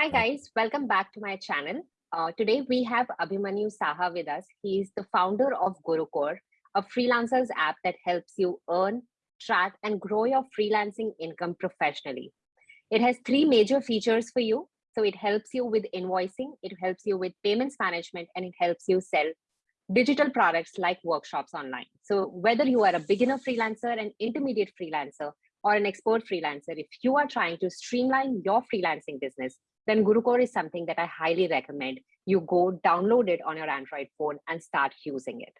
Hi guys, welcome back to my channel. Uh, today we have Abhimanyu Saha with us. He is the founder of GuruCore, a freelancers app that helps you earn, track and grow your freelancing income professionally. It has three major features for you. So it helps you with invoicing, it helps you with payments management, and it helps you sell digital products like workshops online. So whether you are a beginner freelancer, an intermediate freelancer, or an expert freelancer, if you are trying to streamline your freelancing business, then GuruCore is something that I highly recommend. You go download it on your Android phone and start using it.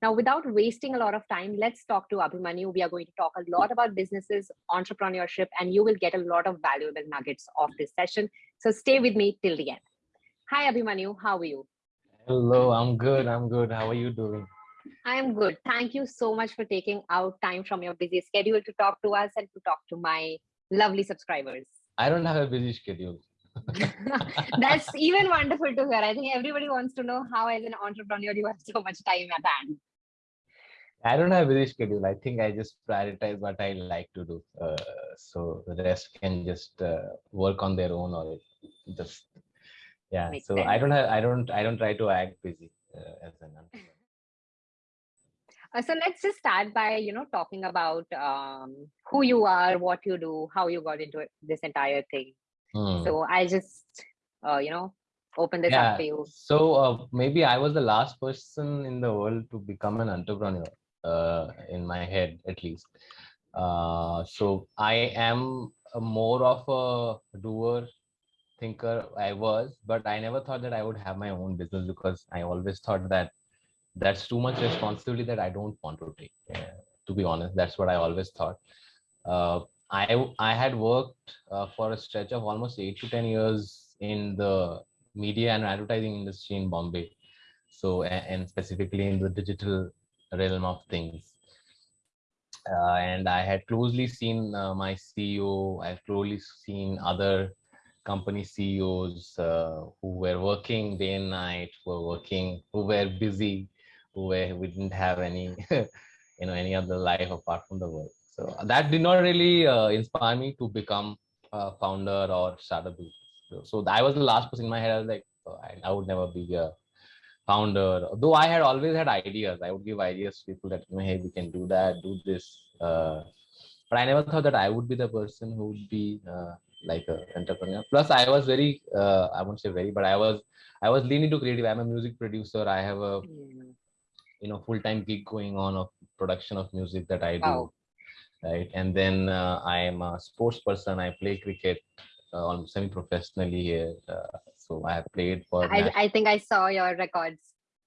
Now, without wasting a lot of time, let's talk to Abhimanyu. We are going to talk a lot about businesses, entrepreneurship, and you will get a lot of valuable nuggets of this session. So stay with me till the end. Hi, Abhimanyu. How are you? Hello, I'm good. I'm good. How are you doing? I am good. Thank you so much for taking out time from your busy schedule to talk to us and to talk to my lovely subscribers. I don't have a busy schedule. That's even wonderful to hear. I think everybody wants to know how, as an entrepreneur, you have so much time at hand. I don't have a busy schedule. I think I just prioritize what I like to do. Uh, so the rest can just uh, work on their own or just yeah. Makes so sense. I don't have. I don't. I don't try to act busy uh, as an entrepreneur. Uh, so let's just start by you know talking about um, who you are, what you do, how you got into this entire thing. Hmm. So I just, uh, you know, open this yeah. up for you. So uh, maybe I was the last person in the world to become an entrepreneur, uh, in my head at least. Uh, so I am more of a doer thinker I was, but I never thought that I would have my own business because I always thought that that's too much responsibility that I don't want to take. Yeah, to be honest, that's what I always thought. Uh, I I had worked uh, for a stretch of almost eight to ten years in the media and advertising industry in Bombay, so and specifically in the digital realm of things. Uh, and I had closely seen uh, my CEO. I've closely seen other company CEOs uh, who were working day and night, who were working, who were busy, who were who didn't have any, you know, any other life apart from the work. So that did not really uh, inspire me to become a founder or start a business. So, so I was the last person in my head. I was like, oh, I, I, would never be a founder. Though I had always had ideas. I would give ideas to people that, hey, we can do that, do this. Uh, but I never thought that I would be the person who would be uh, like an entrepreneur. Plus, I was very, uh, I won't say very, but I was, I was leaning to creative. I'm a music producer. I have a, you know, full-time gig going on of production of music that I do. Wow right? And then uh, I am a sports person. I play cricket uh, semi-professionally here. Uh, so I have played for. I, I think I saw your records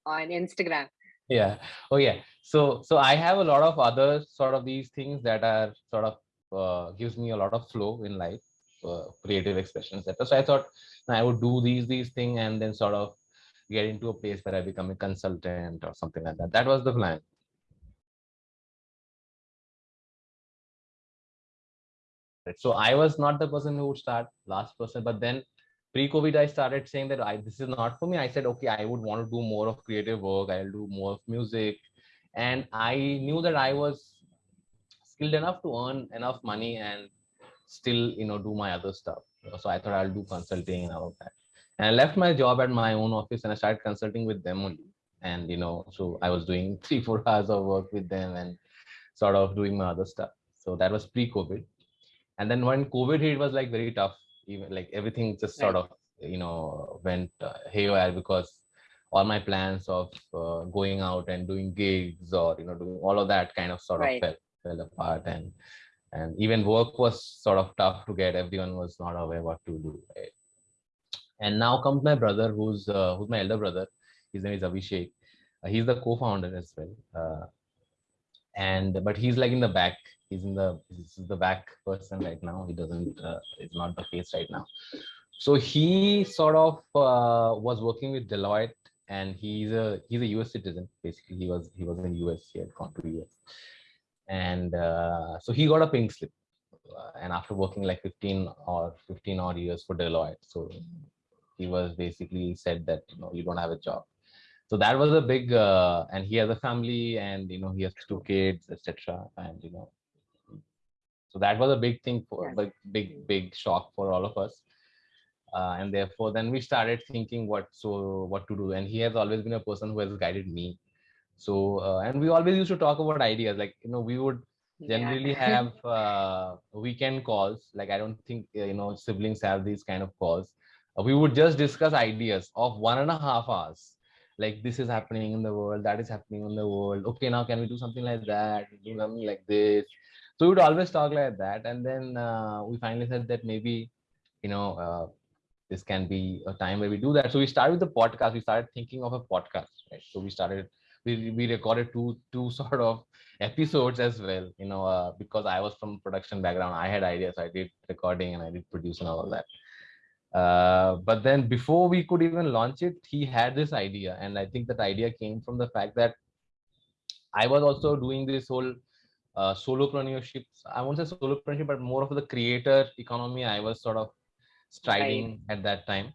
on Instagram. Yeah. Oh yeah. So so I have a lot of other sort of these things that are sort of uh, gives me a lot of flow in life, uh, creative expressions, etc. So I thought I would do these these things and then sort of get into a place where I become a consultant or something like that. That was the plan. So I was not the person who would start last person, but then pre-COVID, I started saying that I, this is not for me. I said, okay, I would want to do more of creative work. I'll do more of music. And I knew that I was skilled enough to earn enough money and still, you know, do my other stuff. So I thought I'll do consulting and all of that. And I left my job at my own office and I started consulting with them only. And, you know, so I was doing three, four hours of work with them and sort of doing my other stuff. So that was pre-COVID and then when covid hit was like very tough. Even like everything just sort right. of you know went uh, haywire because all my plans of uh, going out and doing gigs or you know doing all of that kind of sort right. of fell, fell apart. And and even work was sort of tough to get. Everyone was not aware what to do. Right? and now comes my brother who's uh, who's my elder brother. His name is abhishek. Uh, he's the co-founder as well. Uh, and but he's like in the back he's in the he's the back person right now. He doesn't uh, it's not the face right now. So he sort of uh, was working with deloitte and he's a he's a us citizen. Basically he was he was in us he had gone to us and uh, so he got a pink slip. Uh, and after working like 15 or 15 odd years for deloitte so he was basically said that you know you don't have a job. So that was a big uh, and he has a family and you know he has two kids etc and you know so that was a big thing for like big big shock for all of us. Uh, and therefore then we started thinking what so what to do. And he has always been a person who has guided me. So uh, and we always used to talk about ideas. Like you know we would generally Yeah. have uh, weekend calls. Like i don't think uh, you know siblings have these kind of calls. Uh, we would just discuss ideas of one and a half hours. Like this is happening in the world that is happening in the world. Okay now can we do something like that? Do something like this so we would always talk like that. And then uh, we finally said that maybe you know uh, this can be a time where we do that. So we started with the podcast. We started thinking of a podcast right? So we started we, we recorded two two sort of episodes as well you know uh, because i was from production background. I had ideas. I did recording and i did produce and all of that. Uh, but then before we could even launch it he had this idea. And i think that idea came from the fact that i was also doing this whole uh, solopreneurship i won't say solopreneurship but more of the creator economy i was sort of striding at that time.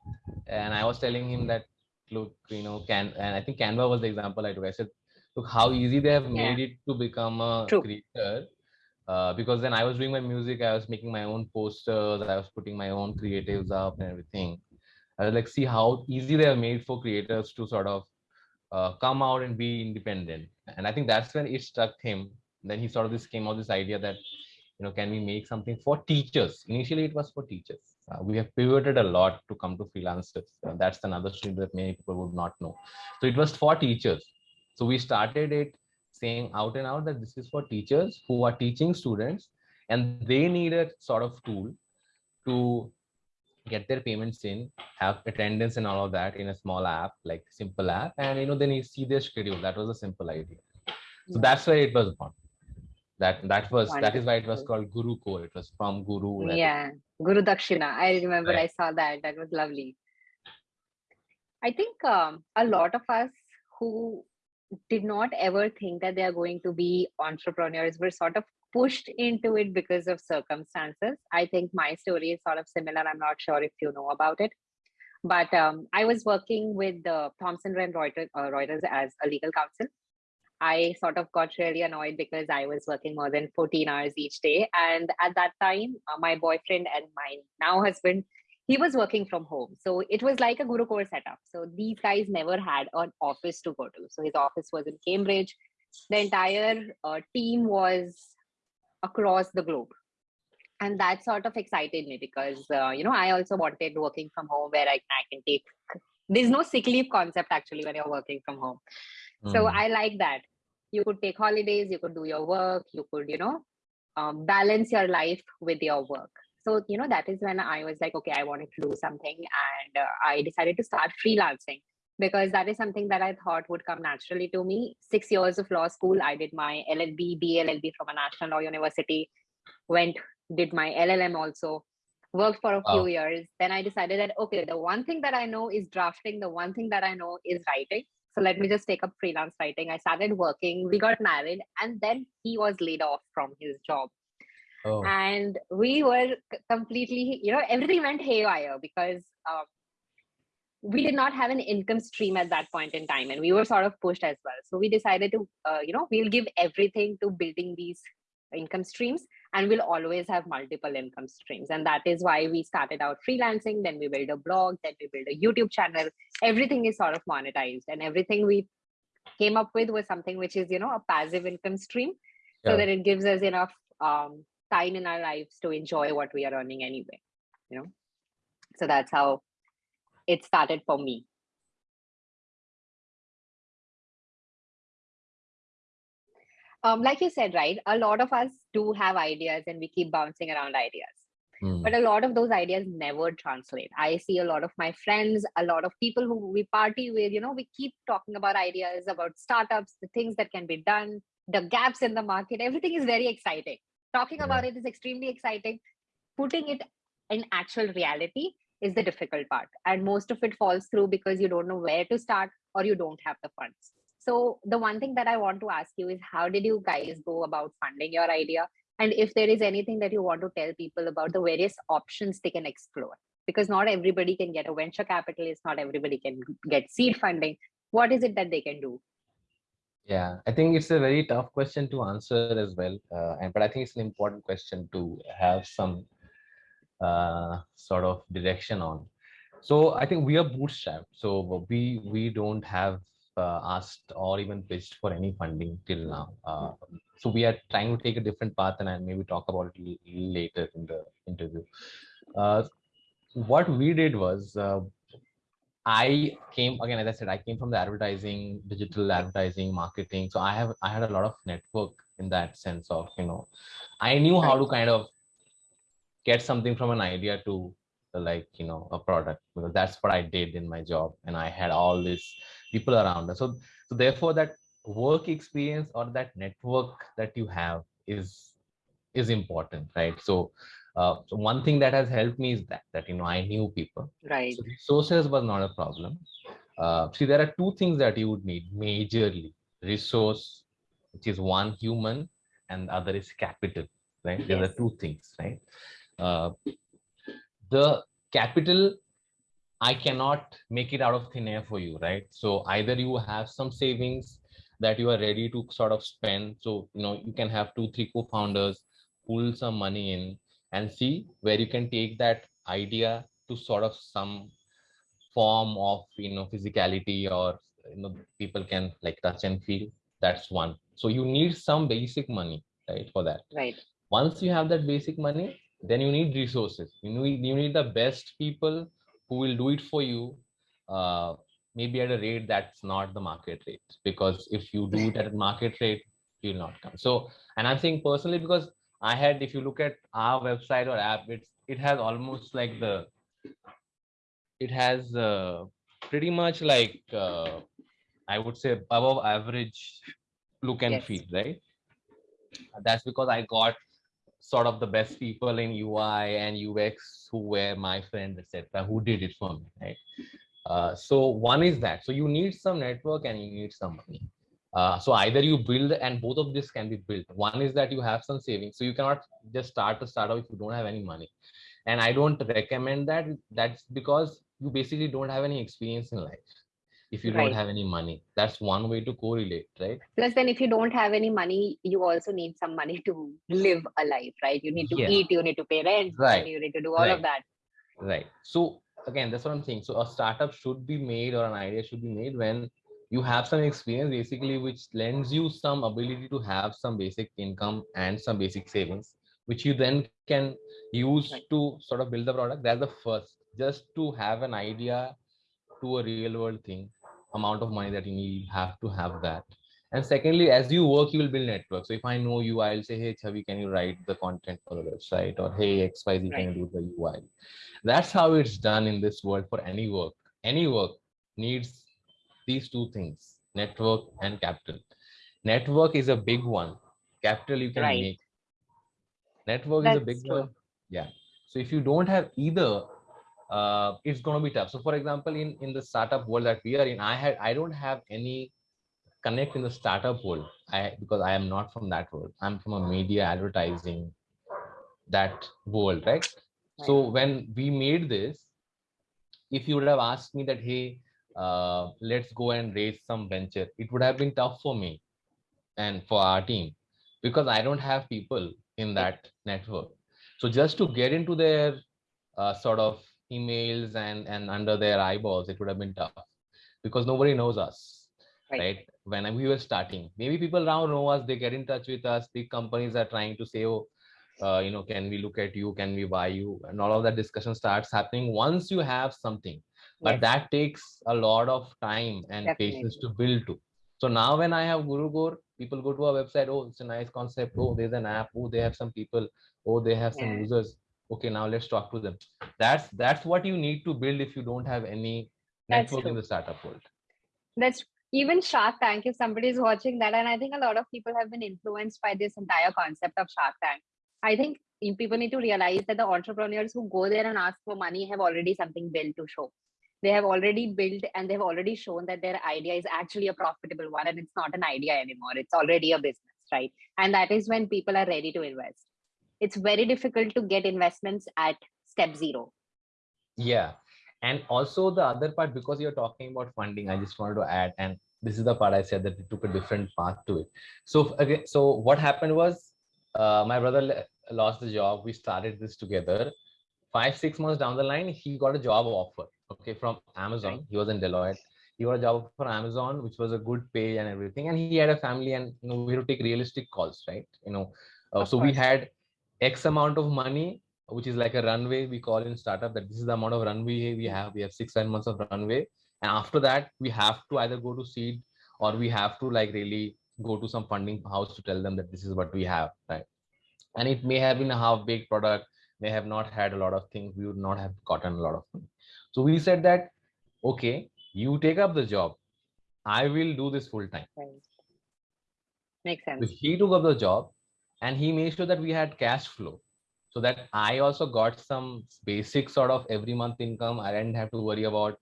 And i was telling him that look you know can and i think canva was the example i took. I said look how easy they have Yeah. made it to become a True. creator uh, because then i was doing my music i was making my own posters i was putting my own creatives up and everything. I was like see how easy they have made for creators to sort of uh, come out and be independent. And i think that's when it struck him then he sort of this came out this idea that you know can we make something for teachers? Initially it was for teachers. Uh, we have pivoted a lot to come to freelancers. Uh, that's another stream that many people would not know. So it was for teachers. So we started it saying out and out that this is for teachers who are teaching students and they need a sort of tool to get their payments in have attendance and all of that in a small app like simple app. And you know then you see their schedule. That was a simple idea. So that's why it was born that that was that is why it was called guru core it was from guru yeah guru dakshina. I remember Right. i saw that. That was lovely. I think um, a lot of us who did not ever think that they are going to be entrepreneurs were sort of pushed into it because of circumstances. I think my story is sort of similar. I'm not sure if you know about it. But um, i was working with uh, thomson reuters, uh, reuters as a legal counsel I sort of got really annoyed because I was working more than 14 hours each day. And at that time, uh, my boyfriend and my now husband, he was working from home. So it was like a Guru Core setup. So these guys never had an office to go to. So his office was in Cambridge. The entire uh, team was across the globe. And that sort of excited me because, uh, you know, I also wanted working from home where I, I can take, there's no sick leave concept actually when you're working from home. So Mm. I like that. You could take holidays, you could do your work, you could, you know, um, balance your life with your work. So, you know, that is when I was like, okay, I wanted to do something. And uh, I decided to start freelancing because that is something that I thought would come naturally to me. Six years of law school, I did my LLB, BLLB from a national law university, went, did my LLM also, worked for a Wow. few years. Then I decided that, okay, the one thing that I know is drafting, the one thing that I know is writing. So let me just take up freelance writing. I started working, we got married, and then he was laid off from his job. oh, And we were completely, you know, everything went haywire because um, we did not have an income stream at that point in time. And we were sort of pushed as well. So we decided to, uh, you know, we'll give everything to building these income streams and we'll always have multiple income streams. And that is why we started out freelancing. Then we build a blog, then we build a YouTube channel. Everything is sort of monetized and everything we came up with was something which is, you know, a passive income stream so that it gives us enough um, time in our lives to enjoy what we are earning anyway, you know? So that's how it started for me. Um, like you said, right? A lot of us do have ideas and we keep bouncing around ideas. mm, but a lot of those ideas never translate i see a lot of my friends a lot of people who we party with you know we keep talking about ideas about startups the things that can be done the gaps in the market everything is very exciting talking Yeah. about it is extremely exciting putting it in actual reality is the difficult part and most of it falls through because you don't know where to start or you don't have the funds so the one thing that i want to ask you is how did you guys go about funding your idea? And if there is anything that you want to tell people about the various options they can explore? Because not everybody can get a venture capitalist not everybody can get seed funding. What is it that they can do? Yeah i think it's a very tough question to answer as well uh, and but i think it's an important question to have some uh, sort of direction on. So I think we are bootstrapped. So we we don't have asked or even pitched for any funding till now. Uh, so we are trying to take a different path, and I maybe talk about it later in the interview. Uh, what we did was uh, I came again, as I said, I came from the advertising, digital advertising, marketing. So I have I had a lot of network in that sense of you know, I knew how to kind of get something from an idea to like you know a product because that's what I did in my job, and I had all these people around us. So so therefore that work experience or that network that you have is is important, right? So uh, so one thing that has helped me is that that you know I knew people. Right. So resources was not a problem. Uh, see, there are two things that you would need majorly: resource, which is one human, and the other is capital. Right. Yes. There are two things. Right. Uh, the capital I cannot make it out of thin air for you, right? So either you have some savings that you are ready to sort of spend. So, you know, you can have two, three co-founders pull some money in and see where you can take that idea to sort of some form of you know physicality or you know people can like touch and feel. That's one. So you need some basic money right for that. Right. Once you have that basic money then you need resources. You need you need the best people who will do it for you uh, maybe at a rate that's not the market rate because if you do it at a market rate you'll not come so and i'm saying personally because I had, if you look at our website or app, it's it has almost like the, it has uh, pretty much like uh, I would say above average look and yes. feel, right? That's because I got sort of the best people in UI and UX who were my friends, etc., who did it for me, right? Uh, so one is that. So you need some network and you need some money. Uh, so either you build and both of this can be built. One is that you have some savings. So you cannot just start a startup if you don't have any money. And I don't recommend that. That's because you basically don't have any experience in life if you right. don't have any money. That's one way to correlate, right? Plus, then if you don't have any money, you also need some money to live a life, right? You need to yeah. eat, you need to pay rent, right. you need to do all right. of that. Right. So again, that's what I'm saying. So a startup should be made or an idea should be made when you have some experience basically which lends you some ability to have some basic income and some basic savings which you then can use to sort of build the product that's the first just to have an idea to a real world thing amount of money that you need you have to have that. And secondly as you work you will build network. So if i know you i'll say hey chavi can you write the content for the website? Or hey xyz right. can you do the ui that's how it's done in this world for any work. Any work needs these two things network and capital. Network is a big one. Capital you can right. make. Network That's is a big true. one. Yeah. So if you don't have either uh, it's going to be tough. So for example in in the startup world that we are in i had i don't have any connect in the startup world. I because i am not from that world. I'm from a media advertising that world right, right. so when we made this if you would have asked me that hey uh, let's go and raise some venture it would have been tough for me and for our team because i don't have people in that network. So just to get into their uh, sort of emails and and under their eyeballs it would have been tough. Because nobody knows us right, right? when we were starting maybe people now know us they get in touch with us big companies are trying to say oh uh, you know can we look at you? Can we buy you? And all of that discussion starts happening once you have something. But yes. that takes a lot of time and Definitely. patience to build to. So now when i have guru GuruCore people go to our website oh it's a nice concept. Oh there's an app. Oh they have some people. Oh they have some yeah. users okay now let's talk to them. That's that's what you need to build if you don't have any network in the startup world. That's even shark tank if somebody is watching that and i think a lot of people have been influenced by this entire concept of shark tank. I think people need to realize that the entrepreneurs who go there and ask for money have already something built to show. They have already built and they've already shown that their idea is actually a profitable one and it's not an idea anymore. It's already a business right? And that is when people are ready to invest it's very difficult to get investments at step zero. Yeah. And also the other part because you're talking about funding i just wanted to add and this is the part i said that it took a different path to it. So again so what happened was uh, my brother lost the job. We started this together. Five six months down the line he got a job offer okay from amazon. He was in deloitte. He got a job for amazon which was a good pay and everything. And he had a family and you know we had to take realistic calls right? You know uh, so we had x amount of money which is like a runway we call in startup that this is the amount of runway we have. We have six seven months of runway. And after that we have to either go to seed or we have to like really go to some funding house to tell them that this is what we have right? And it may have been a half baked product may have not had a lot of things we would not have gotten a lot of money. So we said that okay you take up the job i will do this full time Right. Makes sense. so he took up the job and he made sure that we had cash flow so that I also got some basic sort of every month income. I didn't have to worry about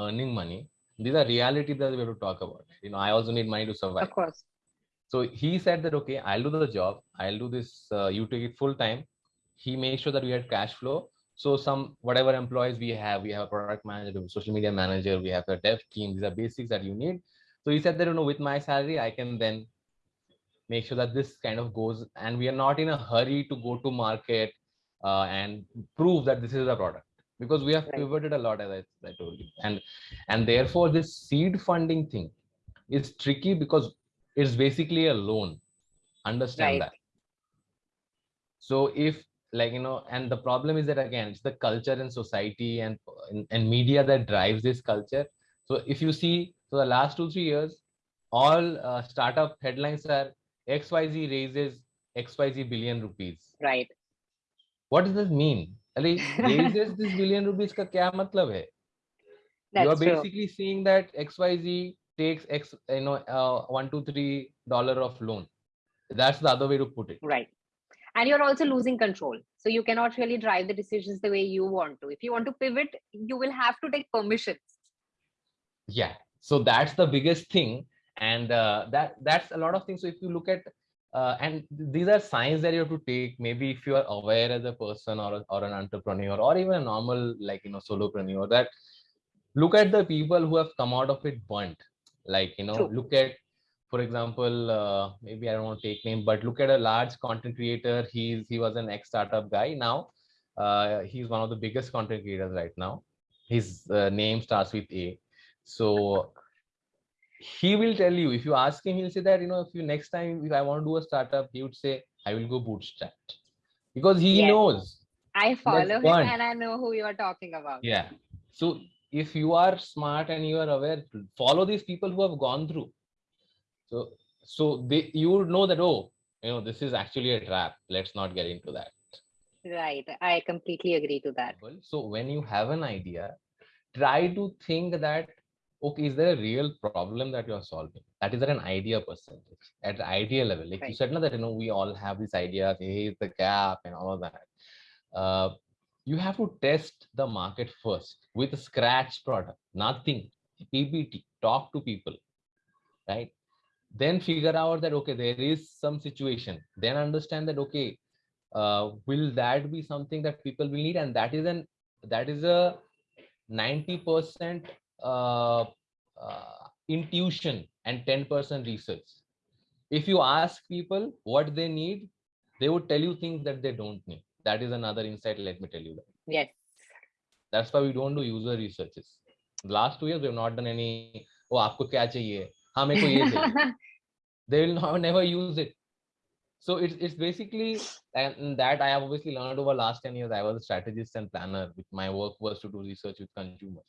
earning money. These are reality that we have to talk about. You know, I also need money to survive. Of course. So he said that, okay, I'll do the job. I'll do this. Uh, you take it full time. He made sure that we had cash flow. So some whatever employees we have, we have a product manager, a social media manager, we have a dev team. These are basics that you need. So he said that, you know, with my salary, I can then make sure that this kind of goes and we are not in a hurry to go to market uh, and prove that this is a product because we have Right. pivoted a lot as I, I told you and and therefore this seed funding thing is tricky because it's basically a loan understand Right. that so if like you know and the problem is that again it's the culture and society and and, and media that drives this culture so if you see so the last two three years all uh, startup headlines are XYZ raises XYZ billion rupees. Right. What does this mean? Ali, raises this billion rupees ka kya matlab hai? That's you are basically true. seeing that XYZ takes X, you know, uh, one, two, three dollar of loan. That's the other way to put it. Right. And you're also losing control. So you cannot really drive the decisions the way you want to. If you want to pivot, you will have to take permissions. Yeah. So that's the biggest thing and uh, that that's a lot of things. So if you look at uh, and these are signs that you have to take. Maybe if you are aware as a person or, or an entrepreneur or even a normal like you know solopreneur that look at the people who have come out of it burnt. Like you know True. look at for example uh, maybe i don't want to take name but look at a large content creator. He's he was an ex startup guy. Now uh, he's one of the biggest content creators right now. His uh, name starts with a. So he will tell you if you ask him he'll say that you know if you next time if i want to do a startup he would say i will go bootstrap because he Yes. knows I follow him fun. and I know who you are talking about. yeah so if you are smart and you are aware follow these people who have gone through so so they you would know that oh you know this is actually a trap let's not get into that Right. I completely agree to that. Well, so when you have an idea try to think that okay is there a real problem that you are solving? That is at an idea percentage at the idea level. Like you said now that you know we all have these ideas hey the gap and all of that. Uh, you have to test the market first with a scratch product nothing. PBT, talk to people right? Then figure out that okay there is some situation. Then understand that okay uh, will that be something that people will need? And that is an that is a 90% uh, uh, intuition and 10% research. If you ask people what they need, they would tell you things that they don't need. That is another insight, let me tell you that. Yes. That's why we don't do user researches. Last two years, we have not done any, oh, aapko kya chahiye? you meko ye chahiye. they will not, never use it. So it's, it's basically and that I have obviously learned over last 10 years. I was a strategist and planner. With my work was to do research with consumers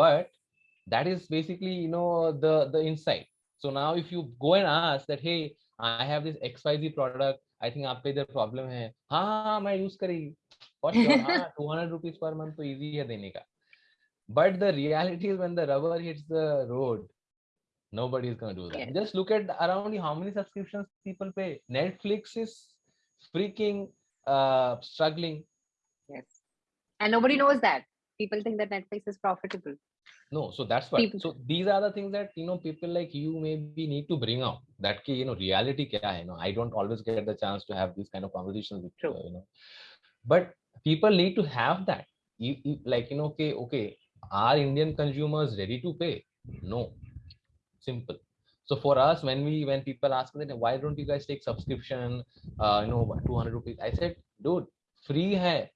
but that is basically you know the the insight. So now if you go and ask that hey i have this xyz product. I think after idhar problem hai ha ha main use karegi for sure 200 rupees per month to easy hai dene ka but the reality is when the rubber hits the road nobody is going to do that. Yeah. just look at around how many subscriptions people pay. Netflix is freaking uh struggling. Yes. And nobody knows that. People think that netflix is profitable no so that's what People- so these are the things that you know people like you maybe need to bring out. That ki, you know reality kya hai, you know? I don't always get the chance to have these kind of conversations with True. uh, you know. But people need to have that. You, you like you know okay okay are indian consumers ready to pay? No. Simple. So for us when we when people ask me why don't you guys take subscription uh you know 200 rupees? I said dude free hai.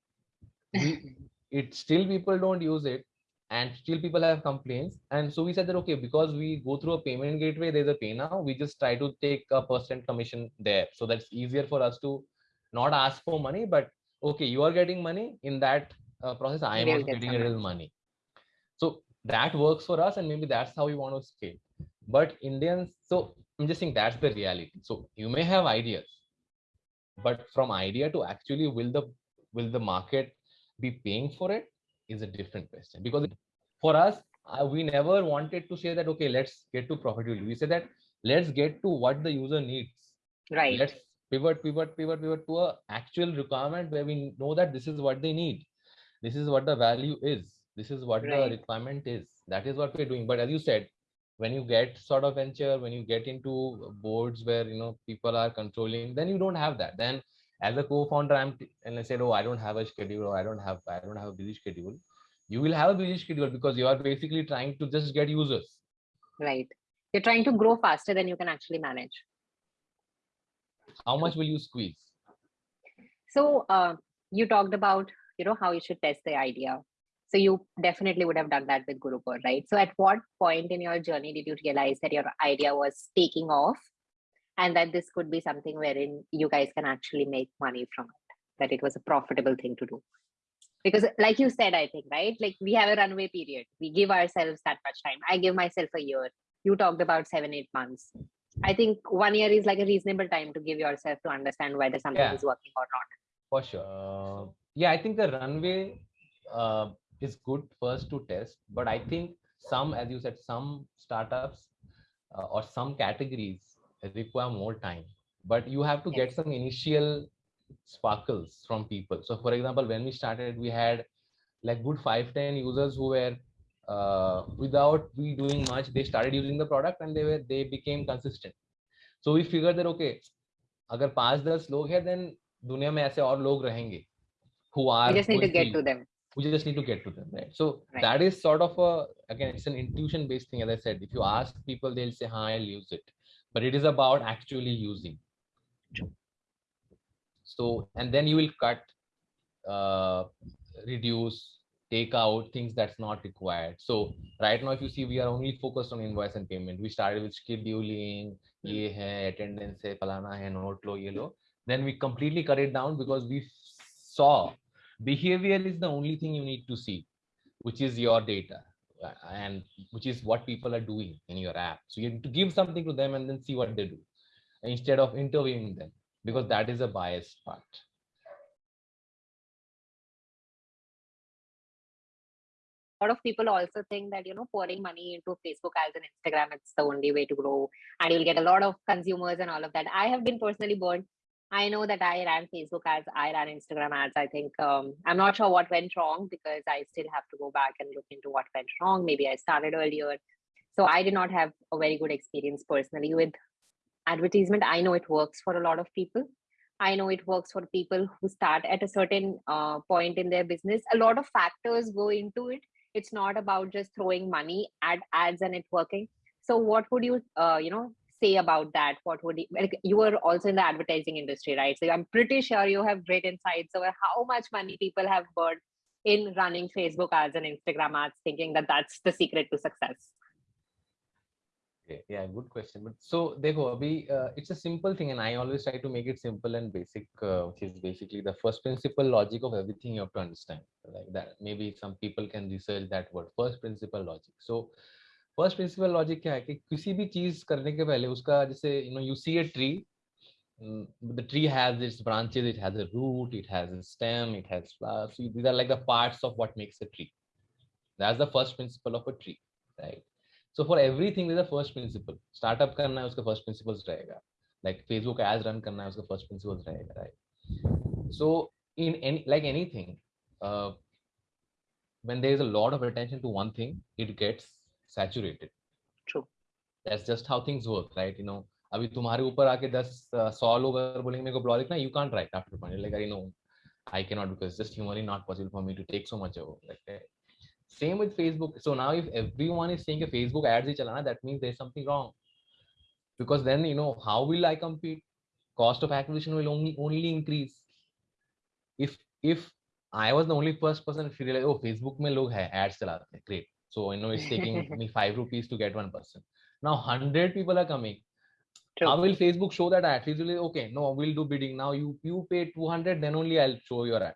We, it still people don't use it and still people have complaints. And so we said that okay because we go through a payment gateway there's a pay now we just try to take a percent commission there. So that's easier for us to not ask for money but okay you are getting money. In that uh, process i am also getting a little money. So that works for us and maybe that's how we want to scale. But indians so i'm just saying that's the reality. So you may have ideas but from idea to actually will the will the market be paying for it is a different question. Because for us uh, we never wanted to say that okay let's get to profitability we said that let's get to what the user needs. Right. let's pivot pivot pivot pivot to a actual requirement where we know that this is what they need. This is what the value is. This is what Right. the requirement is. That is what we're doing. But as you said when you get sort of venture when you get into boards where you know people are controlling then you don't have that. Then as a co-founder i'm t- and i said oh i don't have a schedule or i don't have i don't have a busy schedule you will have a busy schedule because you are basically trying to just get users Right. You're trying to grow faster than you can actually manage. how much will you squeeze So uh, you talked about, you know, how you should test the idea. So you definitely would have done that with GuruCore, right? So at what point in your journey did you realize that your idea was taking off and that this could be something wherein you guys can actually make money from it, that it was a profitable thing to do? Because like you said, I think, right? Like we have a runway period. We give ourselves that much time. I give myself a year. You talked about seven, eight months. I think one year is like a reasonable time to give yourself to understand whether something Yeah. is working or not. for sure uh, yeah i think the runway uh, is good first to test but i think some as you said some startups uh, or some categories require more time but you have to Yes. get some initial sparkles from people so for example when we started we had like good 5 10 users who were uh, without we doing much they started using the product and they were they became consistent so we figured that okay अगर पांच दस लोग हैं then दुनिया में ऐसे और लोग रहेंगे who are We just need to going get use- to them. we just need to get to them right so Right. that is sort of a again it's an intuition based thing as i said if you ask people they'll say hi i'll use it but it is about actually using. So and then you will cut uh, reduce take out things that's not required. So right now if you see we are only focused on invoice and payment. We started with scheduling hmm. ye hai, attendance hai, palana hai, note lo, ye lo. then we completely cut it down because we saw behavior is the only thing you need to see which is your data. Uh, and which is what people are doing in your app so you to give something to them and then see what they do instead of interviewing them because that is a biased part A lot of people also think that you know pouring money into Facebook ads and Instagram it's the only way to grow, and you'll get a lot of consumers and all of that. I have been personally burned. I know that I ran Facebook ads, I ran Instagram ads. I think um, I'm not sure what went wrong because I still have to go back and look into what went wrong. Maybe I started earlier, so I did not have a very good experience personally with advertisement. I know it works for a lot of people. I know it works for people who start at a certain uh, point in their business. A lot of factors go into it. It's not about just throwing money at ads and it working. So, what would you, uh, you know, say about that? What would you, like, you were also in the advertising industry, right? So I'm pretty sure you have great insights over how much money people have burned in running Facebook ads and Instagram ads, thinking that that's the secret to success. Yeah, yeah good question. But so, Devo, Abhi, uh, it's a simple thing, and I always try to make it simple and basic, uh, which is basically the first principle logic of everything you have to understand. Like that, maybe some people can research that word, first principle logic. So, first principle logic क्या है कि किसी भी चीज़ करने के पहले उसका जैसे you know you see a tree the tree has its branches it has root it has stem it has flowers these are like the parts of what makes a tree that's the first principle of a tree right so for everything is the first principle startup करना है, उसका first principles रहेगा. Like Facebook as run करना है, उसका first principles रहेगा right so in any like anything when there is a lot of attention to one thing it gets saturated. True. That's just how things work, right? You know, अभी तुम्हारे ऊपर आके दस uh, सौ लोग अगर बोलेंगे मेरे को ब्लॉग लिखना, you can't write after point. Like I know, I cannot because it's just humanly not possible for me to take so much over. Like eh, same with facebook so now if everyone is saying a facebook ads hi chalana that means there's something wrong because then you know how will i compete cost of acquisition will only only increase if if I was the only first person to realize, oh, Facebook में लोग है ads चलाते हैं. Great. So you know it's taking me five rupees to get one person. Now hundred people are coming. True. How will Facebook show that ad? It will be, okay, no, we'll do bidding. Now you you pay 200, then only I'll show your ad.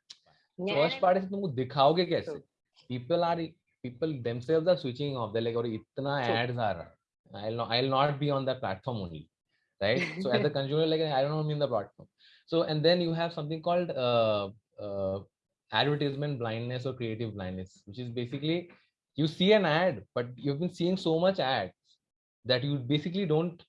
First part is तुमको दिखाओगे कैसे? True. People are people themselves are switching off. They're like, और इतना True. ads आ रहा. I'll not I'll not be on that platform only, right? So as a consumer, like I don't want to be in the platform. So and then you have something called uh, uh, advertisement blindness or creative blindness, which is basically you see an ad, but you've been seeing so much ads that you basically don't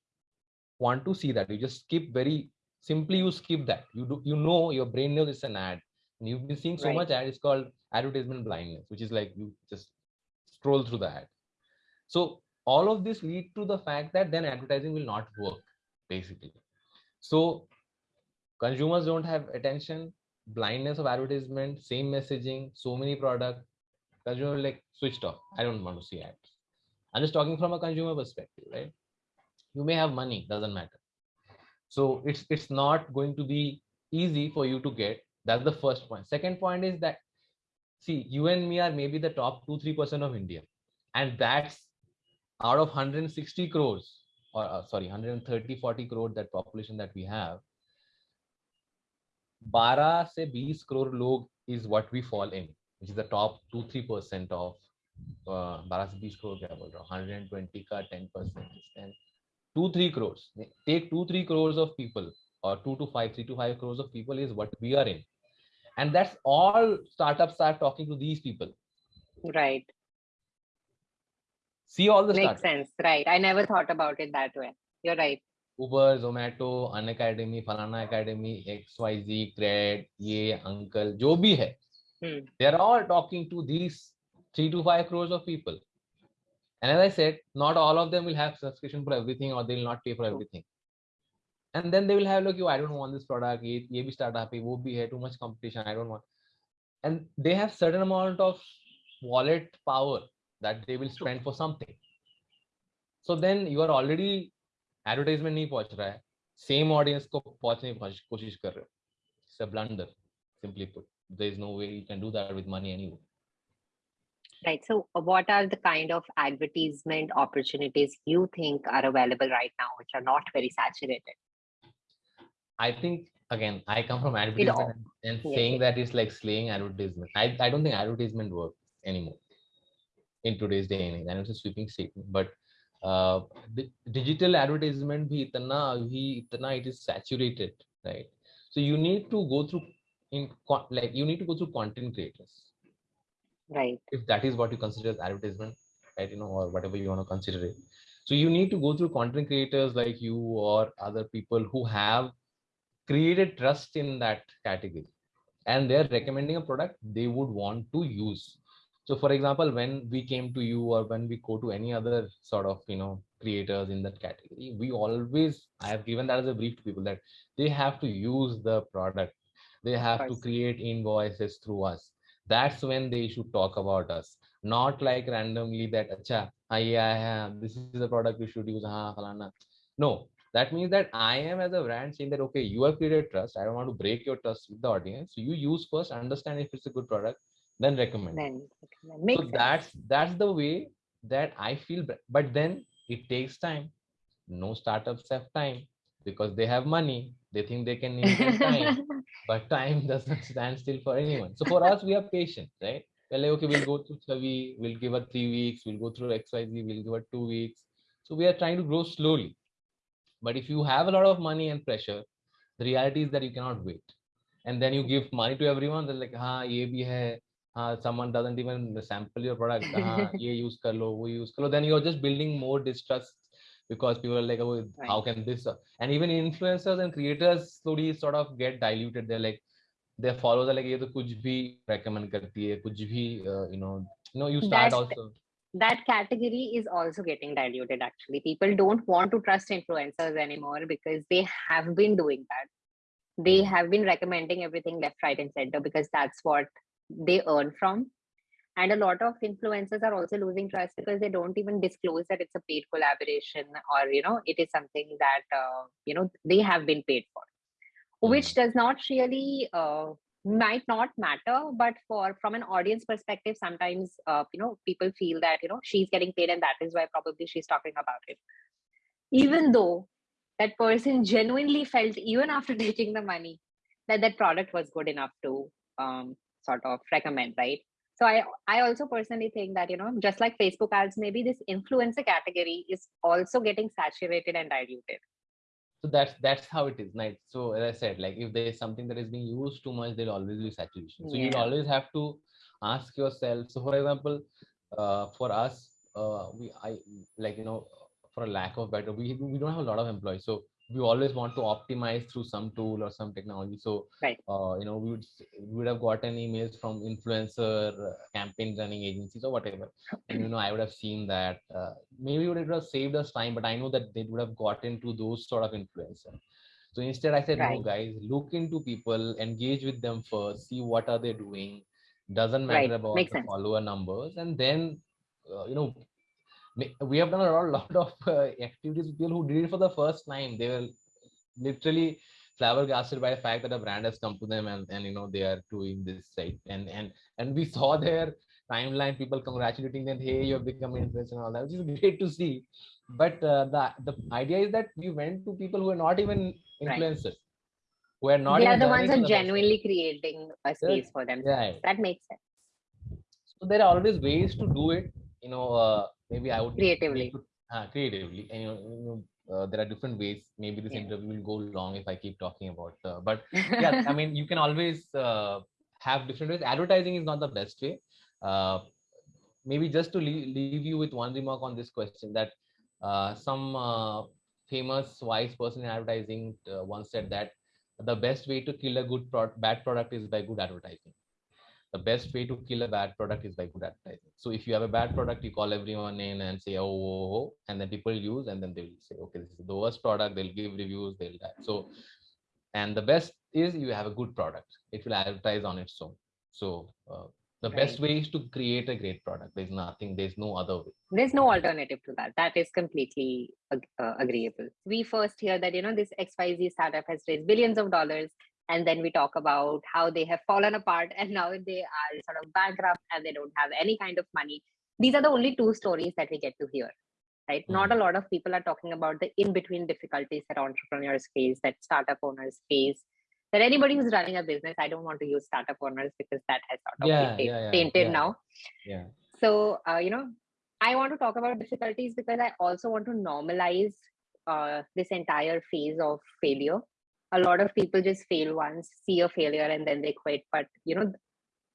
want to see that. You just skip very simply. You skip that. You do you know your brain knows it's an ad, and you've been seeing so Right. much ad. It's called advertisement blindness, which is like you just scroll through the ad. So all of this lead to the fact that then advertising will not work basically. So consumers don't have attention, blindness of advertisement, same messaging, so many product. Consumer like switched off. I don't want to see ads. I'm just talking from a consumer perspective, right? You may have money, doesn't matter. So it's it's not going to be easy for you to get. That's the first point. Second point is that see, you and me are maybe the top two, three percent of India, and that's out of 160 crores or uh, sorry 130 40 crore that population that we have 12 से 20 crore log is what we fall in which is the top 2 3 percent of uh, 12 से 20 crore क्या बोल रहा हूँ 120 का 10 percent and 2 3 crores take 2 3 crores of people or 2 to 5 3 to 5 crores of people is what we are in and that's all startups are talking to these people Right. see all the Makes startups sense. Right. I never thought about it that way. You're right. Uber, Zomato, An Academy, Falana Academy, XYZ, Cred, ये uncle, जो भी है, Hmm. they're all talking to these three to five crores of people. And as I said, not all of them will have subscription for everything or they will not pay for True. everything. And then they will have like, you, I don't want this product, ये ये भी startup है, वो भी है, too much competition, I don't want. And they have certain amount of wallet power that they will spend for something. So then you are already advertisement नहीं पहुंच रहा है सेम ऑडियंस को पहुंचने की कोशिश- कोशिश कर रहे हो it's a blunder simply put there's no way you can do that with money anyway. Right. So uh, what are the kind of advertisement opportunities you think are available right now which are not very saturated? I think again i come from advertisement and, yeah. saying that is like slaying advertisement. I, I don't think advertisement works anymore in today's day and age. I it's a sweeping statement but uh, digital advertisement bhi itna, bhi itna it is saturated right? So you need to go through in like you need to go through content creators. Right. if that is what you consider as advertisement, right? You know, or whatever you want to consider it. So you need to go through content creators like you or other people who have created trust in that category and they're recommending a product they would want to use. So for example, when we came to you or when we go to any other sort of, you know, creators in that category, we always, I have given that as a brief to people that they have to use the product. They have to create invoices through us. That's when they should talk about us. Not like randomly that acha ah, yeah, yeah this is the product you should use falana. no. That means that i am as a brand saying that okay you have created trust. I don't want to break your trust with the audience. So you use first understand if it's a good product then recommend. Then makes so sense. that's that's the way that i feel but then it takes time. No startups have time because they have money they think they can invent time but time doesn't stand still for anyone. So for us, we are patient, right? We're like, okay, we'll go through Chavi, we'll give her three weeks, we'll go through XYZ, we'll give her two weeks. So we are trying to grow slowly. But if you have a lot of money and pressure, the reality is that you cannot wait. And then you give money to everyone, they're like, ha, ye bhi hai. Ha, someone doesn't even sample your product. Ha, ye use kar lo, wo use kar lo. Then you're just building more distrust because people are like, oh, how Right. can this? uh," And even influencers and creators slowly sort of get diluted. They're like, their followers are like, ये तो कुछ भी recommend करती है, कुछ भी, uh, you know, you know, you start That's- also. that category is also getting diluted actually people don't want to trust influencers anymore because they have been doing that they Mm. have been recommending everything left right and center because that's what they earn from and a lot of influencers are also losing trust because they don't even disclose that it's a paid collaboration or you know it is something that uh, you know they have been paid for. Which does not really uh, might not matter but for from an audience perspective sometimes uh, you know people feel that you know she's getting paid and that is why probably she's talking about it. Even though that person genuinely felt even after taking the money that that product was good enough to um, sort of recommend right so i i also personally think that you know just like facebook ads maybe this influencer category is also getting saturated and diluted. So that's that's how it is right? So as i said like if there is something that is being used too much there'll always be saturation. So Yeah. you'll always have to ask yourself so for example uh, for us uh, we i like you know for a lack of better we we don't have a lot of employees. So we always want to optimize through some tool or some technology so Right. uh, you know we would we would have gotten emails from influencer uh, campaign running agencies or whatever and you know i would have seen that uh, maybe it would have saved us time but i know that they would have gotten to those sort of influencer so instead i said no guys look into people engage with them first see what are they doing doesn't matter Right. about Makes the sense. follower numbers and then uh, you know we have done a lot, lot of uh, activities with people who did it for the first time. They were literally flabbergasted by the fact that a brand has come to them and, and you know they are doing this site and and and we saw their timeline people congratulating them hey you've become an influencer and all that which is great to see. But uh, the the idea is that we went to people who are not even Right. influencers who are not they are the ones who the genuinely creating a space for themselves. Right. That makes sense. So there are always ways to do it you know uh, maybe i would Creatively. uh, creatively. And you know, you know uh, there are different ways. Maybe this Yeah. interview will go long if i keep talking about uh, but yeah i mean you can always uh, have different ways. Advertising is not the best way. Uh, maybe just to leave, leave you with one remark on this question that uh, some uh, famous wise person in advertising uh, once said that the best way to kill a good pro- bad product is by good advertising the best way to kill a bad product is by good advertising. So if you have a bad product you call everyone in and say oh, oh, oh and then people use and then they'll say okay this is the worst product they'll give reviews they'll die. So and the best is you have a good product. It will advertise on its own. So uh, the best way is to create a great product. There's nothing there's no other way. There's no alternative to that. That is completely ag- uh, agreeable. We first hear that you know this xyz startup has raised billions of dollars and then we talk about how they have fallen apart and now they are sort of bankrupt and they don't have any kind of money. These are the only two stories that we get to hear right? Not a lot of people are talking about the in between difficulties that entrepreneurs face that startup owners face that anybody who's running a business i don't want to use startup owners because that has sort of Yeah, been yeah, yeah, tainted yeah. now. Yeah. So uh, you know i want to talk about difficulties because i also want to normalize uh, this entire phase of failure a lot of people just fail once see a failure and then they quit. But you know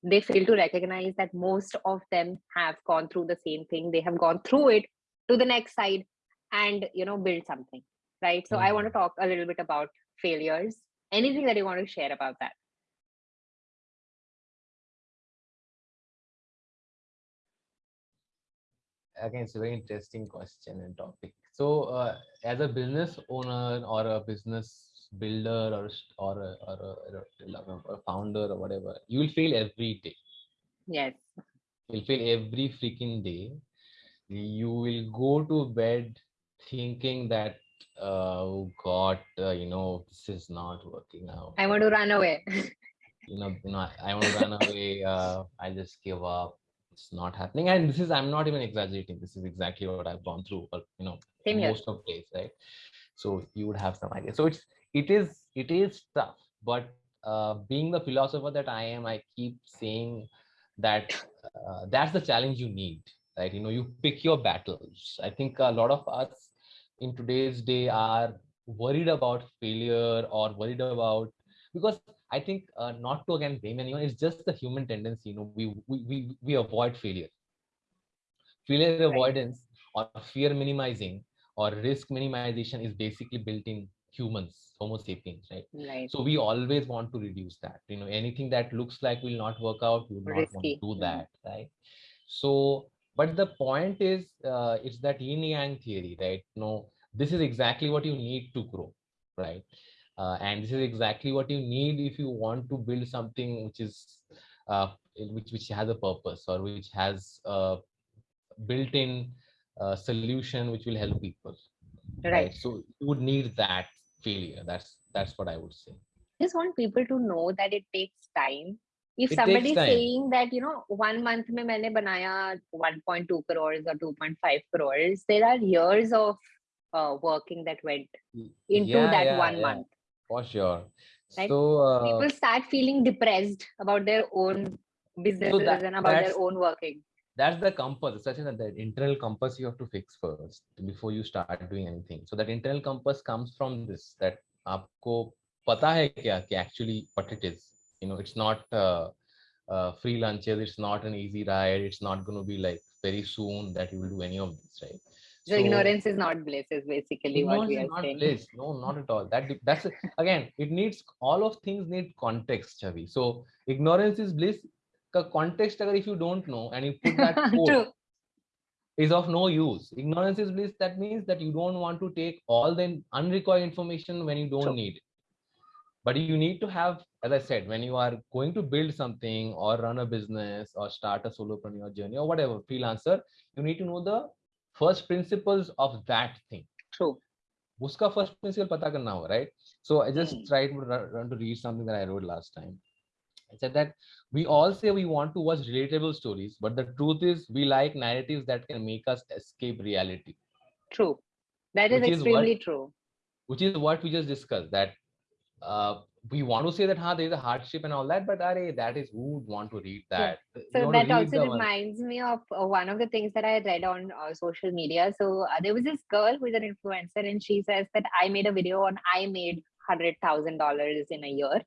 they fail to recognize that most of them have gone through the same thing. They have gone through it to the next side and you know build something right? So i want to talk a little bit about failures. Anything that you want to share about that? Again it's a very interesting question and topic. So uh, as a business owner or a business builder or or a, or a, or a- founder or whatever you will fail every day yes you'll fail every freaking day you will go to bed thinking that uh, oh god uh, you know this is not working out i want to run away you know, you know, I, I want to run away. Uh, I just give up. It's not happening. And this is, I'm not even exaggerating. This is exactly what I've gone through. But you know, Same here. most of days, right? So you would have some idea. So it's, it is, it is tough. But uh, being the philosopher that I am, I keep saying that uh, that's the challenge you need, right? You know, you pick your battles. I think a lot of us in today's day are worried about failure or worried about because I think uh, not to again blame anyone. It's just the human tendency. You know, we we we, we avoid failure. Failure avoidance or fear minimizing or risk minimization is basically built in humans, Homo sapiens, right? right So we always want to reduce that. You know, anything that looks like will not work out, we would not want to do Mhm. that, right? So, but the point is, uh, it's that yin yang theory, right? No, this is exactly what you need to grow, right? Uh, and this is exactly what you need if you want to build something which is, uh, which which has a purpose or which has a built-in uh, solution which will help people right so you would need that failure that's that's what i would say just want people to know that it takes time. If It somebody time. saying that, you know, one month mein maine banaya 1.2 crores or 2.5 crores, there are years of uh, working that went into Yeah, that yeah, one yeah, month. for sure. Right? So uh, People start feeling depressed about their own businesses that- and about their own working that's the compass such that the internal compass you have to fix first before you start doing anything. So that internal compass comes from this that aapko pata hai kya ki actually what it is. You know it's not uh, uh, free lunches it's not an easy ride it's not going to be like very soon that you will do any of this right? So, so ignorance is not bliss is basically what we are not saying. bliss. no not at all. That that's again it needs all of things need context Chavi. so ignorance is bliss का context अगर if you don't know and you put that quote True. is of no use. Ignorance is bliss. That means that you don't want to take all the unrequired information when you don't True. need it. But you need to have, as I said, when you are going to build something or run a business or start a solopreneur journey or whatever, freelancer, you need to know the first principles of that thing. True. उसका first principle पता करना होगा right so i just Hmm. tried to run, run to read something that i wrote last time i said that we all say we want to watch relatable stories but the truth is we like narratives that can make us escape reality True. That is Which is what- extremely true. which is what we just discussed that uh, we want to say that huh, there is a hardship and all that but are that is who would want to read that So that also the one- reminds me of uh, one of the things that I read on uh, social media. So uh, there was this girl who is an influencer, and she says that I made a video on I made hundred thousand dollars in a year,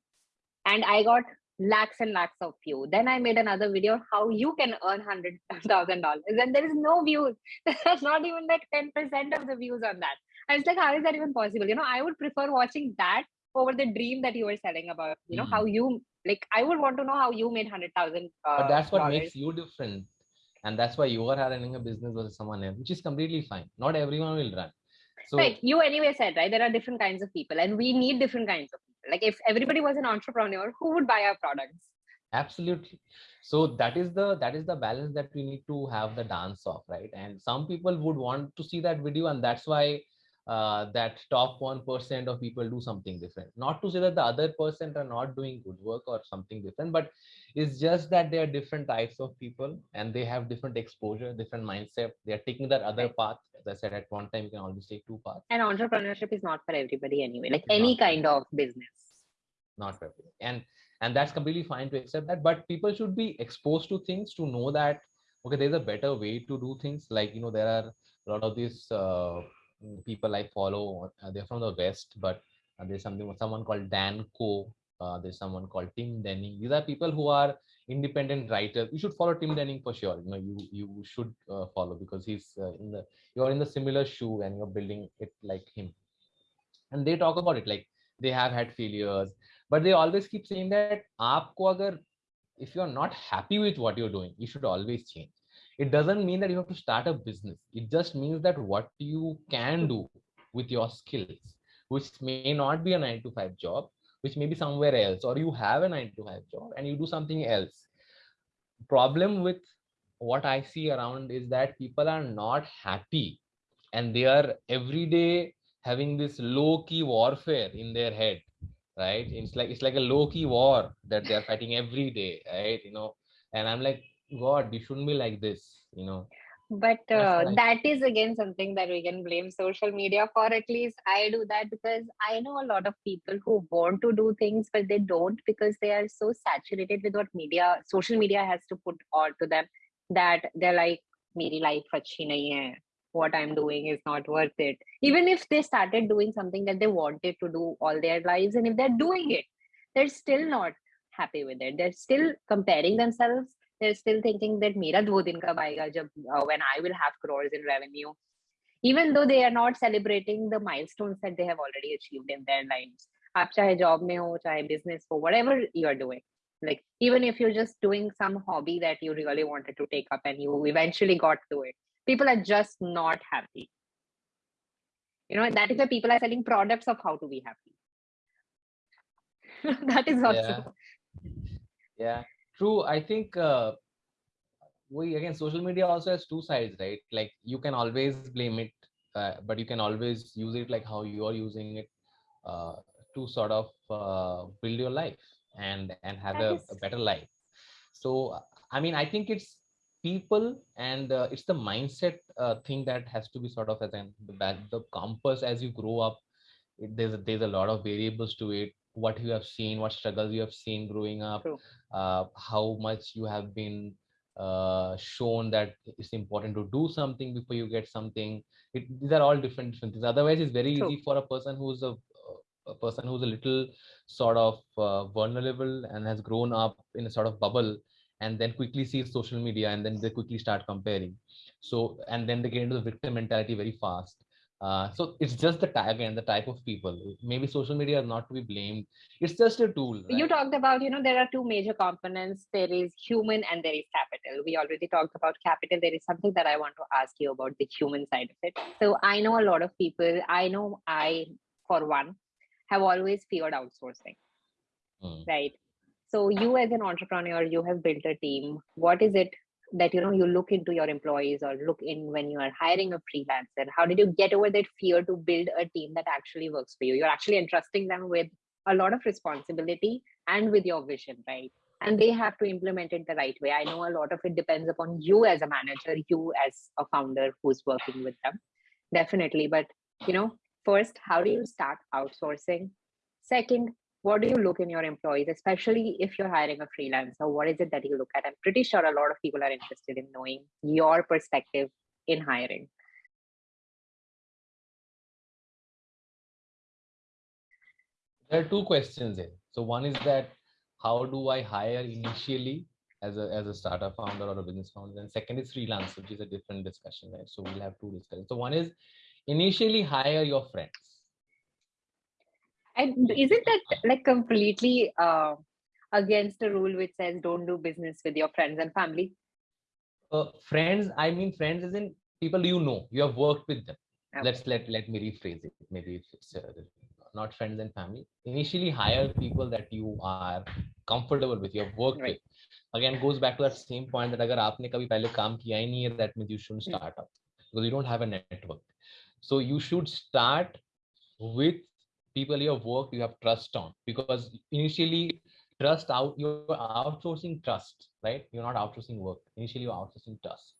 and I got lakhs and lakhs of views. Then I made another video on how you can earn hundred thousand dollars, and there is no views. There's not even like ten percent of the views on that. I was like, how is that even possible? You know, I would prefer watching that over the dream that you were selling about. You know, Hmm. how you like. I would want to know how you made hundred thousand. Uh, but that's what dollars. makes you different and that's why you are running a business versus someone else which is completely fine not everyone will run so right you anyway said right there are different kinds of people and we need different kinds of people like if everybody was an entrepreneur who would buy our products? Absolutely. So that is the that is the balance that we need to have the dance of right? And some people would want to see that video and that's why uh, that top 1% of people do something different. Not to say that the other percent are not doing good work or something different but it's just that they are different types of people and they have different exposure different mindset. They are taking that other path. As i said at one time you can always take two paths. And entrepreneurship is not for everybody anyway like any not kind of business. Not for everyone. and and that's completely fine to accept that but people should be exposed to things to know that okay there's a better way to do things. Like you know there are a lot of these uh, people i follow uh, they're from the west but uh, there's something someone called Dan Koe uh, there's someone called tim denning. These are people who are independent writers you should follow tim denning for sure. You know you you should follow because he's in the you're in the similar shoe and you're building it like him. And they talk about it like they have had failures but they always keep saying that if you're not happy with what you're doing you should always change it doesn't mean that you have to start a business. It just means that what you can do with your skills which may not be a 9 to 5 job which may be somewhere else or you have a 9 to 5 job and you do something else. Problem with what i see around is that people are not happy and they are every day having this low key warfare in their head right? It's like it's like a low key war that they're fighting every day right? You know and i'm like god you shouldn't be like this you know? But uh, that is again something that we can blame social media for at least i do that because i know a lot of people who want to do things but they don't because they are so saturated with what media social media has to put on to them that they're like meri life achhi nahi hai what i'm doing is not worth it. Even if they started doing something that they wanted to do all their lives and if they're doing it they're still not happy with it. They're still comparing themselves they're still thinking that मेरा दो दिन कब आएगा जब uh, when I will have crores in revenue even though they are not celebrating the milestones that they have already achieved in their lives आप चाहे job में हो चाहे business हो whatever you are doing like even if you're just doing some hobby that you really wanted to take up and you eventually got to it people are just not happy you know that is why people are selling products of how to be happy that is also Yeah. yeah true i think uh, we again social media also has two sides right? Like you can always blame it uh, but you can always use it like how you are using it uh, to sort of uh, build your life and and have a, a, better life. So i mean i think it's people and uh, it's the mindset uh, thing that has to be sort of as an the, the compass as you grow up it, there's there's a lot of variables to it what you have seen what struggles you have seen growing up uh, how much you have been uh, shown that it's important to do something before you get something. It, these are all different different things. Otherwise it's very True. easy for a person who's a, a person who's a little sort of uh, vulnerable and has grown up in a sort of bubble and then quickly sees social media and then they quickly start comparing. So and then they get into the victim mentality very fast uh, so it's just the type again the type of people. Maybe social media is not to be blamed. It's just a tool right? you talked about you know there are two major components. There is human and there is capital. We already talked about capital. There is something that i want to ask you about the human side of it. So i know a lot of people. I know i for one have always feared outsourcing hmm. right? So you as an entrepreneur you have built a team. What is it that you know you look into your employees or look in when you are hiring a freelancer how did you get over that fear to build a team that actually works for you? You're actually entrusting them with a lot of responsibility and with your vision right? And they have to implement it the right way. I know a lot of it depends upon you as a manager you as a founder who's working with them. Definitely. But you know first how do you start outsourcing? Second what do you look in your employees, especially if you're hiring a freelancer? What is it that you look at? I'm pretty sure a lot of people are interested in knowing your perspective in hiring. There are two questions here. So one is that how do I hire initially as a as a startup founder or a business founder? And second is freelance, which is a different discussion, right? So we'll have two discussions. So one is initially hire your friends and isn't that like completely uh, against the rule which says don't do business with your friends and family? Uh, friends, I mean friends isn't people you know. You have worked with them. Okay. Let's let let me rephrase it. Maybe it's uh, not friends and family. Initially, hire people that you are comfortable with. You have worked right. with. Again, goes back to that same point that अगर आपने कभी पहले काम किया ही नहीं है, that means you shouldn't hmm. start up because you don't have a network. So you should start with people you have worked you have trust on. Because initially trust out you're outsourcing trust right? You're not outsourcing work. Initially you're outsourcing trust.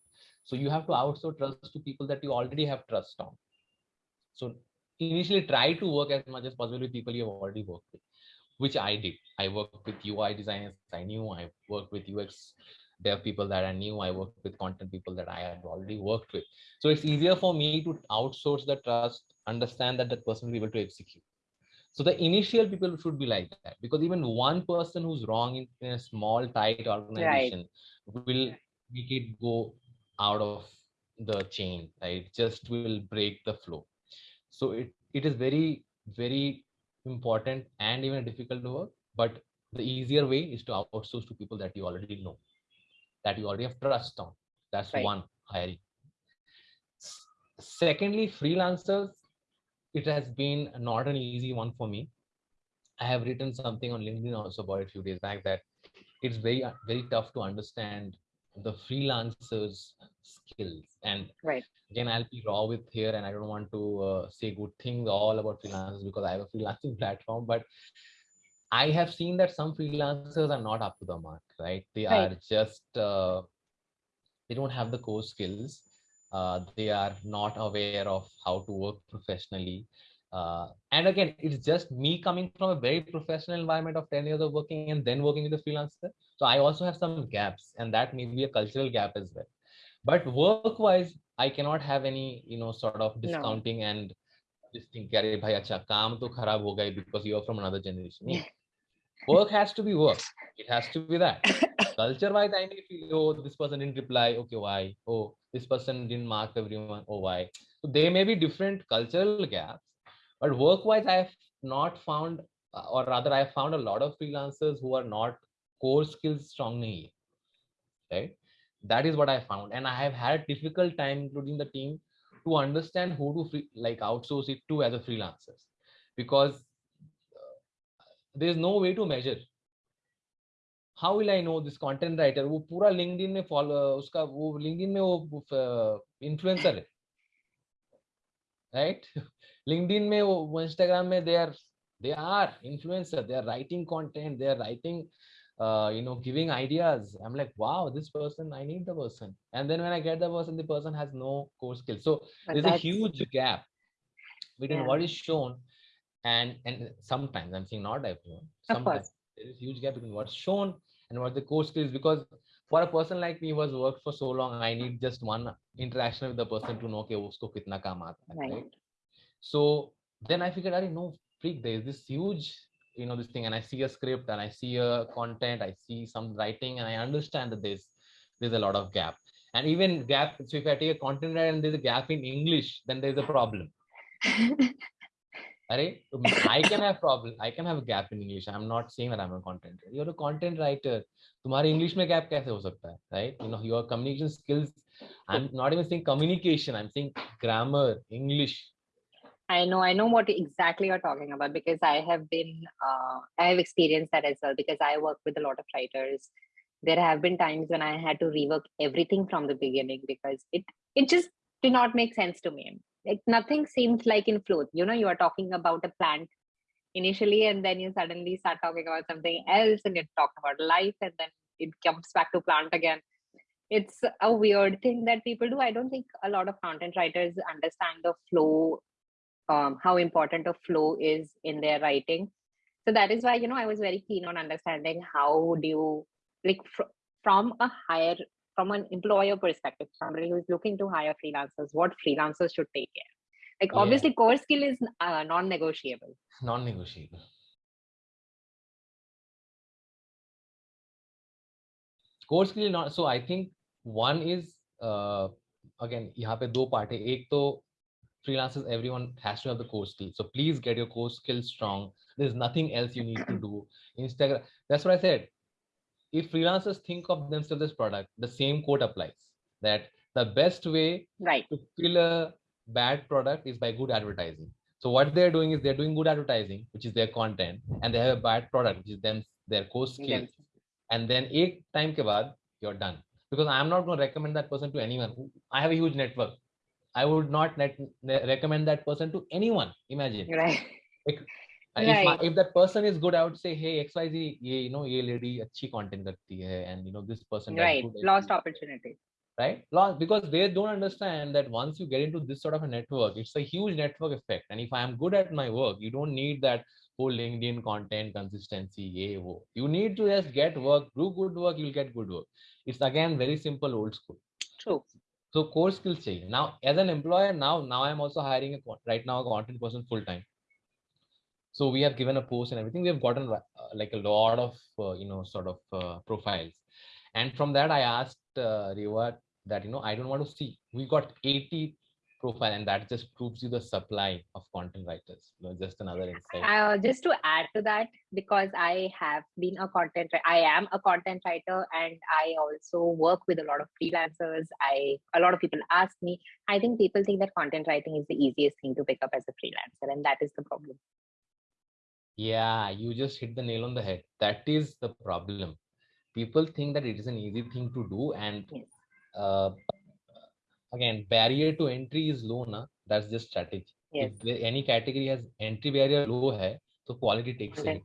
So you have to outsource trust to people that you already have trust on. So initially try to work as much as possible with people you have already worked with which i did. I worked with ui designers i knew. I worked with ux dev people that i knew. I worked with content people that i had already worked with. So it's easier for me to outsource the trust understand that that person will be able to execute so the initial people should be like that because even one person who's wrong in, a small, tight organization right. will make it go out of the chain, right? Just will break the flow. So it, it is very, very important and even difficult to work. But the easier way is to outsource to people that you already know, that you already have trust on. That's right. one hiring. Secondly, freelancers it has been not an easy one for me. I have written something on LinkedIn also about a few days back that it's very very tough to understand the freelancers skills and right again i'll be raw with here and i don't want to uh, say good things all about freelancers because i have a freelancing platform but i have seen that some freelancers are not up to the mark right they right. are just uh, they don't have the core skills uh, they are not aware of how to work professionally uh, and again it's just me coming from a very professional environment of 10 years of working and then working with a freelancer so i also have some gaps and that may be a cultural gap as well but work wise i cannot have any you know sort of discounting no. and this thing, Kare bhai acha kaam to because you are from another generation yeah work has to be work. It has to be that. Culture wise i may feel oh this person didn't reply. Okay why? Oh this person didn't mark everyone. Oh why? So there may be different cultural gaps but work wise i have not found uh, or rather i have found a lot of freelancers who are not core skills strong right? That is what i found. And i have had difficult time including the team to understand who to free, like outsource it to as a freelancers because there is no way to measure how will I know this content writer वो पूरा LinkedIn में follow उसका वो LinkedIn में वो influencer है right LinkedIn में वो इंस्टाग्राम में they are they are influencer they are writing content they are writing uh, you know giving ideas i'm like wow this person i need the person and then when i get the person the person has no core skills so But there's a that's- huge gap between Yeah. what is shown and and sometimes i'm saying not everyone sometimes course. there is huge gap between what's shown and what the core skills because for a person like me who has worked for so long i need just one interaction with the person to know कि usko kitna kaam aata hai, Right. right so then i figured i know freak there is this huge you know this thing and i see a script and i see a content i see some writing and i understand that there's there's a lot of gap and even gap so if i take a content and there's a gap in english then there's a problem Arey, I can have problem. I can have a gap in English. I'm not saying that I'm a content writer. You're a content writer. तुम्हारे English में gap कैसे हो सकता है? Right? You know, your communication skills. I'm not even saying communication. I'm saying grammar, English. I know, I know what exactly you're talking about because I have been, uh, I have experienced that as well because I work with a lot of writers. There have been times when I had to rework everything from the beginning because it it just did not make sense to me. Like nothing seems like in flow. You know, you are talking about a plant initially, and then you suddenly start talking about something else, and you talk about life, and then it comes back to plant again it's a weird thing that people do. I don't think a lot of content writers understand the flow, um, how important a flow is in their writing. So that is why, you know, I was very keen on understanding how do you, like, fr- from a higher, from an employer perspective, somebody who's looking to hire freelancers, what freelancers should take care. Like, Yeah. obviously, core skill is uh, non-negotiable. Non-negotiable. core skill not so i think one is uh, again यहाँ पे दो part है एक तो freelancers everyone has to have the core skill so please get your core skill strong there's nothing else you need to do instagram that's what i said if freelancers think of themselves as product the same quote applies that the best way Right. to kill a bad product is by good advertising. So what they're doing is they're doing good advertising, which is their content, and they have a bad product, which is them their core skills. Them. And then eight time ke baad, you're done. Because I'm not going to recommend that person to anyone. I have a huge network. I would not net, ne- recommend that person to anyone. Imagine. Right. Like, right. if, my, if that person is good i would say hey xyz ye, you know ye lady achhi content karti hai and you know this person right. good, lost opportunity. Right? Lost because they don't understand that once you get into this sort of a network it's a huge network effect. And if i am good at my work you don't need that whole linkedin content consistency ye wo. you need to just get work do good work you'll get good work. It's again very simple old school. True. So core skills change. now as an employer now now i'm also hiring a right now a content person full time so we have given a post and everything we have gotten uh, like a lot of uh, you know sort of uh, profiles and from that i asked uh, Reva that you know i don't want to see we got 80 profile and that just proves you the supply of content writers you know, just another insight Uh, just to add to that, because I have been a content, I am a content writer, and I also work with a lot of freelancers. I a lot of people ask me. I think people think that content writing is the easiest thing to pick up as a freelancer, and that is the problem. Yeah you just hit the nail on the head that is the problem people think that it is an easy thing to do and Yes. uh, again barrier to entry is low na that's just strategy Yes. if any category has entry barrier low hai so quality takes Okay. hit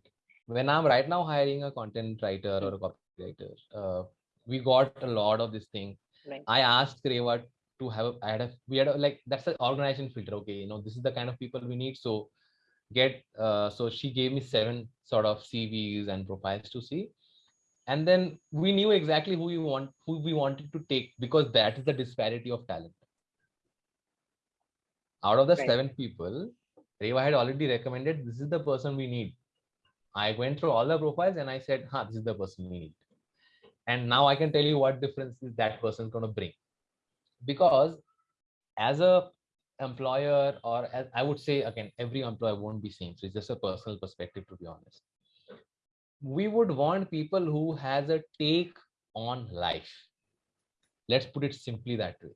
when i'm right now hiring a content writer or a copywriter uh, we got a lot of this thing Right. i asked Reva to have a, I had a we had a, like that's an organization filter okay you know this is the kind of people we need so get uh, so she gave me seven sort of cvs and profiles to see. And then we knew exactly who we want who we wanted to take because that is the disparity of talent. Out of the Right. seven people Reva had already recommended this is the person we need. I went through all the profiles and i said huh this is the person we need. And now i can tell you what difference is that person going to bring. Because as a employer or i would say again every employer won't be same. So it's just a personal perspective to be honest. We would want people who has a take on life. Let's put it simply that way.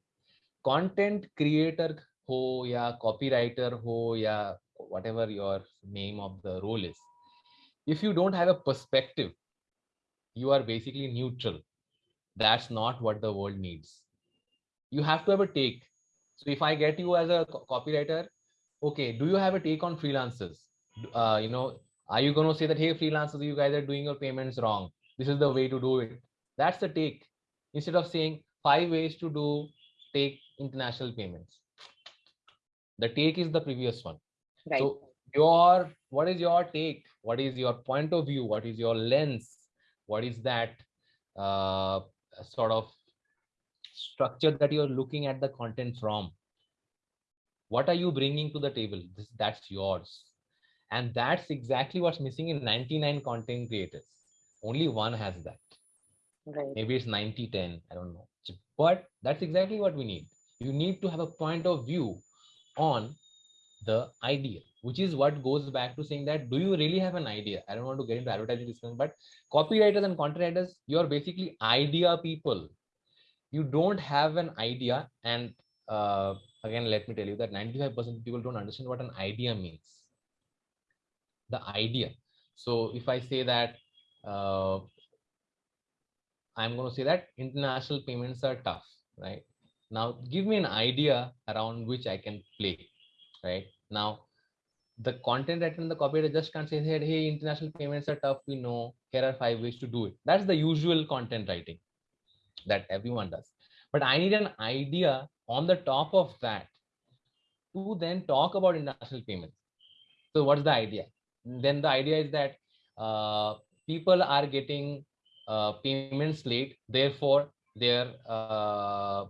Content creator ho ya copywriter ho ya whatever your name of the role is. If you don't have a perspective you are basically neutral. That's not what the world needs. You have to have a take so if i get you as a copywriter okay do you have a take on freelancers uh, you know, are you going to say that, hey, freelancers, you guys are doing your payments wrong? This is the way to do it. That's the take. Instead of saying five ways to do take international payments. The take is the previous one. Right. So your what is your take? What is your point of view? What is your lens? What is that uh, sort of structure that you're looking at the content from? What are you bringing to the table? This, that's yours. And that's exactly what's missing in 99 content creators. Only one has that. right. Maybe it's 90 10. I don't know. But that's exactly what we need. You need to have a point of view on the idea, which is what goes back to saying that do you really have an idea? I don't want to get into advertising discussion, but copywriters and content writers, you're basically idea people. You don't have an idea. And uh, again, let me tell you that 95% of people don't understand what an idea means. The idea. So if I say that uh, I'm going to say that international payments are tough, right? Now, give me an idea around which I can play, right? Now, the content writer and the copywriter just can't say, hey, international payments are tough. We know here are five ways to do it. That's the usual content writing that everyone does. But I need an idea on the top of that to then talk about international payments. So what's the idea? Then the idea is that uh, people are getting uh, payments late, therefore their uh,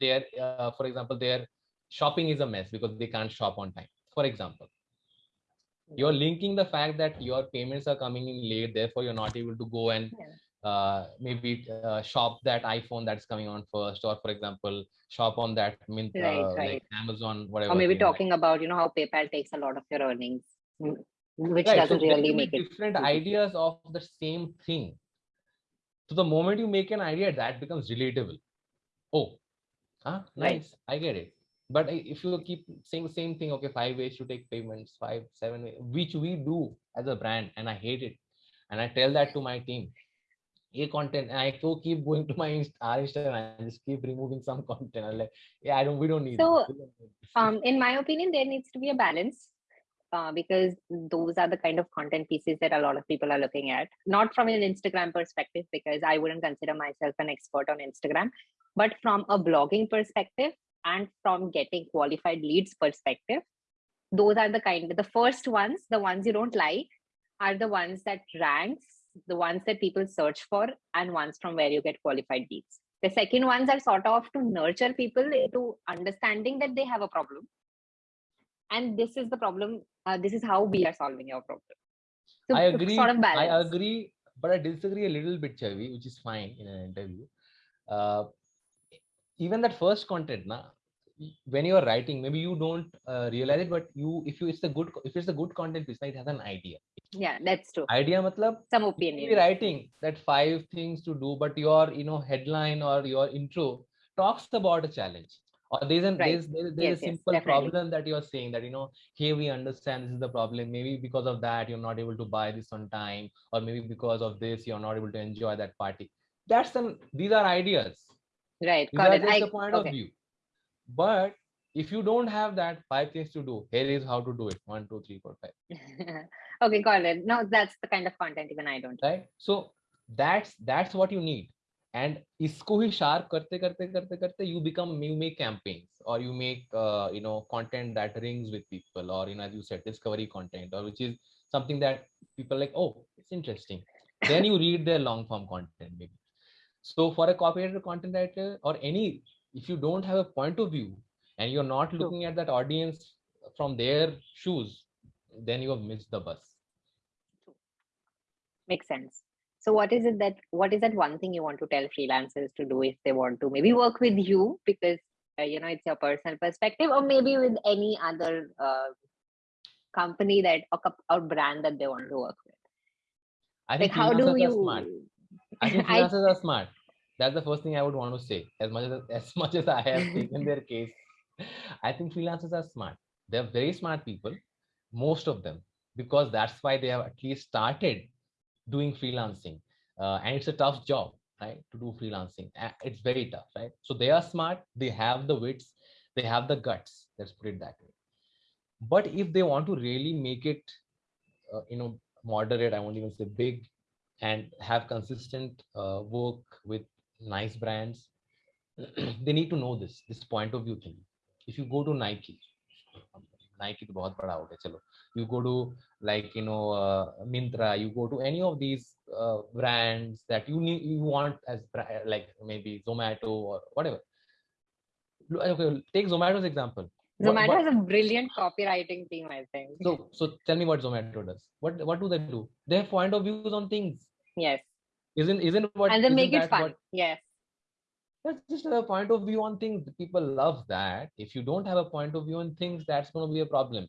their uh, for example their shopping is a mess because they can't shop on time. For example, you're linking the fact that your payments are coming in late, therefore you're not able to go and Yeah. Uh, maybe uh, shop that iPhone that's coming on first, or for example, shop on that mint Right, uh, right. like Amazon, whatever. Or maybe right? talking about, you know, how PayPal takes a lot of your earnings, mm, which Right, doesn't there really make it. different ideas of the same thing. So the moment you make an idea, that becomes relatable. Oh, huh? Right. nice. I get it. But if you keep saying the same thing, okay, five ways to take payments, five, seven, ways, which we do as a brand, and I hate it. And I tell that to my team. A content, and I so keep going to my our Instagram and just keep removing some content. I'm like, yeah, I don't, we don't need. So, don't need. Um, in my opinion, there needs to be a balance uh, because those are the kind of content pieces that a lot of people are looking at. Not from an Instagram perspective, because I wouldn't consider myself an expert on Instagram, but from a blogging perspective and from getting qualified leads perspective. Those are the kind the first ones, the ones you don't like, are the ones that ranks, the ones that people search for, and ones from where you get qualified leads. The second ones are sort of to nurture people into understanding that they have a problem. And this is the problem. Uh, this is how we are solving your problem. So I agree. Sort of I agree, but I disagree a little bit, Chavi, which is fine in an interview. Uh, even that first content, na, when you are writing, maybe you don't uh, realize it, but you, if you, it's a good, if it's a good content it has an idea. Yeah, that's true. Idea, matlab, Some opinion. writing that five things to do, but your, you know, headline or your intro talks about a challenge. Or there's an Right. there's there's, there's Yes, a simple definitely. problem that you're saying that you know hey we understand this is the problem maybe because of that you're not able to buy this on time or maybe because of this you're not able to enjoy that party that's an these are ideas Right. these Got are it. just I, the point of view but if you don't have that five things to do. Here is how to do it. One two three four five. Okay got it. No that's the kind of content even i don't. Right? So that's that's what you need. And isko hi sharp karte karte karte karte you become you make campaigns or you make uh, you know content that rings with people or you know as you said discovery content or which is something that people like oh it's interesting. Then you read their long form content maybe. So for a copywriter content writer or any if you don't have a point of view and you're not looking at that audience from their shoes then you have missed the bus Makes sense. So what is it that what is that one thing you want to tell freelancers to do if they want to maybe work with you because uh, you know it's your personal perspective or maybe with any other uh, company that or, or brand that they want to work with. i Like think how do you? smart I think I- freelancers are smart. That's the first thing I would want to say. As much as as much as I have taken their case, I think freelancers are smart. They're very smart people, most of them, because that's why they have at least started doing freelancing. Uh, and it's a tough job, right? To do freelancing. It's very tough, right? So they are smart, they have the wits, they have the guts. Let's put it that way. but if they want to really make it uh, you know moderate i won't even say big and have consistent uh, work with nice brands they need to know this this point of view thing if you go to nike nike to bahut bada ho chalo you go to like you know uh, Myntra you go to any of these uh, brands that you need you want as like maybe zomato or whatever okay take zomato's example Zomato what, has a brilliant copywriting team, I think. So, so tell me what Zomato does. What what do they do? They have point of views on things. Yes. Isn't isn't what? And they make it fun. What, yes. That's just a point of view on things. People love that. If you don't have a point of view on things, that's going to be a problem.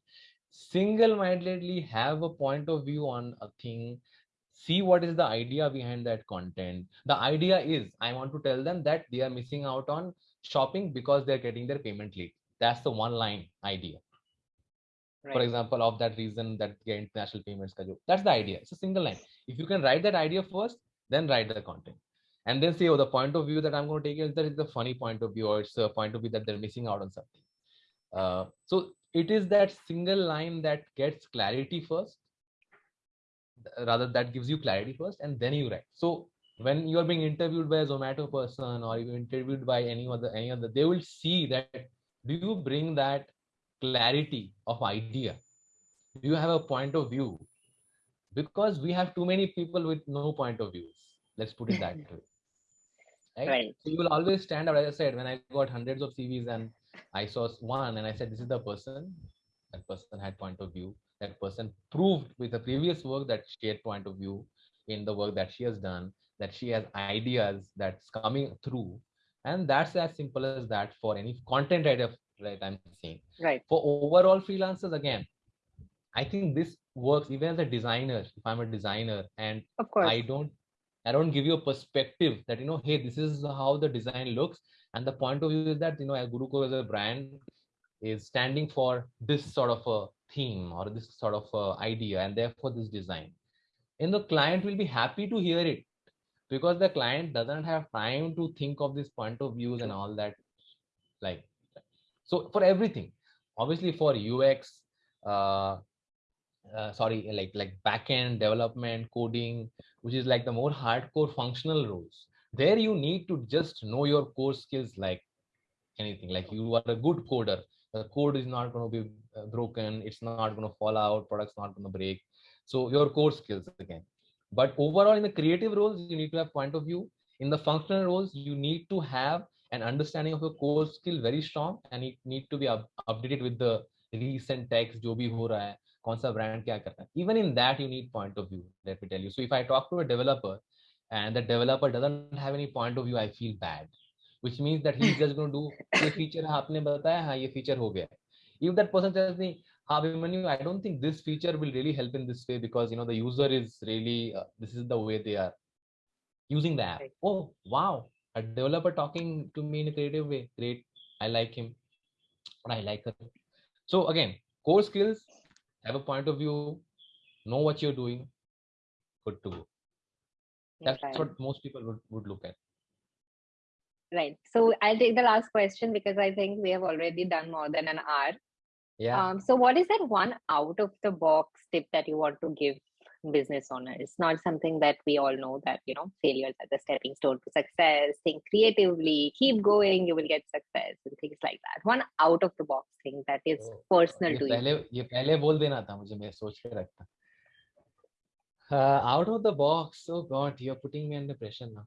Single-mindedly have a point of view on a thing. See what is the idea behind that content. The idea is I want to tell them that they are missing out on shopping because they're getting their payment late that's the one line idea right. for example of that reason that the international payments that's the idea it's a single line if you can write that idea first then write the content and then say oh the point of view that i'm going to take is that it's a funny point of view or it's a point of view that they're missing out on something. Uh, so it is that single line that gets clarity first rather that gives you clarity first and then you write. So when you are being interviewed by a zomato person or you are interviewed by any other any other they will see that do you bring that clarity of idea? Do you have a point of view? Because we have too many people with no point of views. Let's put it that way right? right. So you will always stand out. As i said when i got hundreds of cvs and i saw one and i said this is the person. That person had point of view. That person proved with the previous work that she had point of view in the work that she has done that she has ideas that's coming through. And that's as simple as that for any content writer right i'm saying. Right. For overall freelancers again i think this works even as a designer. If i'm a designer and of course. I don't i don't give you a perspective that you know hey this is how the design looks. And the point of view is that you know GuruCore as a brand is standing for this sort of a theme or this sort of a idea and therefore this design. And the client will be happy to hear it because the client doesn't have time to think of this point of views and all that like so for everything obviously for ux uh, uh, sorry like like backend development coding which is like the more hardcore functional roles. There you need to just know your core skills like anything. Like you are a good coder. The code is not going to be uh, broken. It's not going to fall out. Product's not going to break. So your core skills again. But overall in the creative roles you need to have point of view. In the functional roles you need to have an understanding of your core skill very strong and it need to be up, updated with the recent text jo bhi ho raha hai kaun sa brand kya karna hai. even in that you need point of view let me tell you. So if i talk to a developer and the developer doesn't have any point of view i feel bad. Which means that he's just going to do ye feature aapne bataya ha ye feature ho gaya if that person tells me i don't think this feature will really help in this way because you know the user is really uh, this is the way they are using the app. Oh wow. A developer talking to me in a creative way. Great. I like him. Or i like her. So again core skills have a point of view, know what you're doing, good to go. That's right. what most people would, would look at. Right. So I'll take the last question because I think we have already done more than an hour. Yeah. Um, so, what is that one out of the box tip that you want to give business owners? Not something that we all know that you know failures are the stepping stone to success. Think creatively, keep going, you will get success, and things like that. One out of the box thing that is oh, personal to पहले, you. ये पहले बोल देना था मुझे मैं सोच के रखता. Uh, out of the box, oh God, you're putting me under pressure now.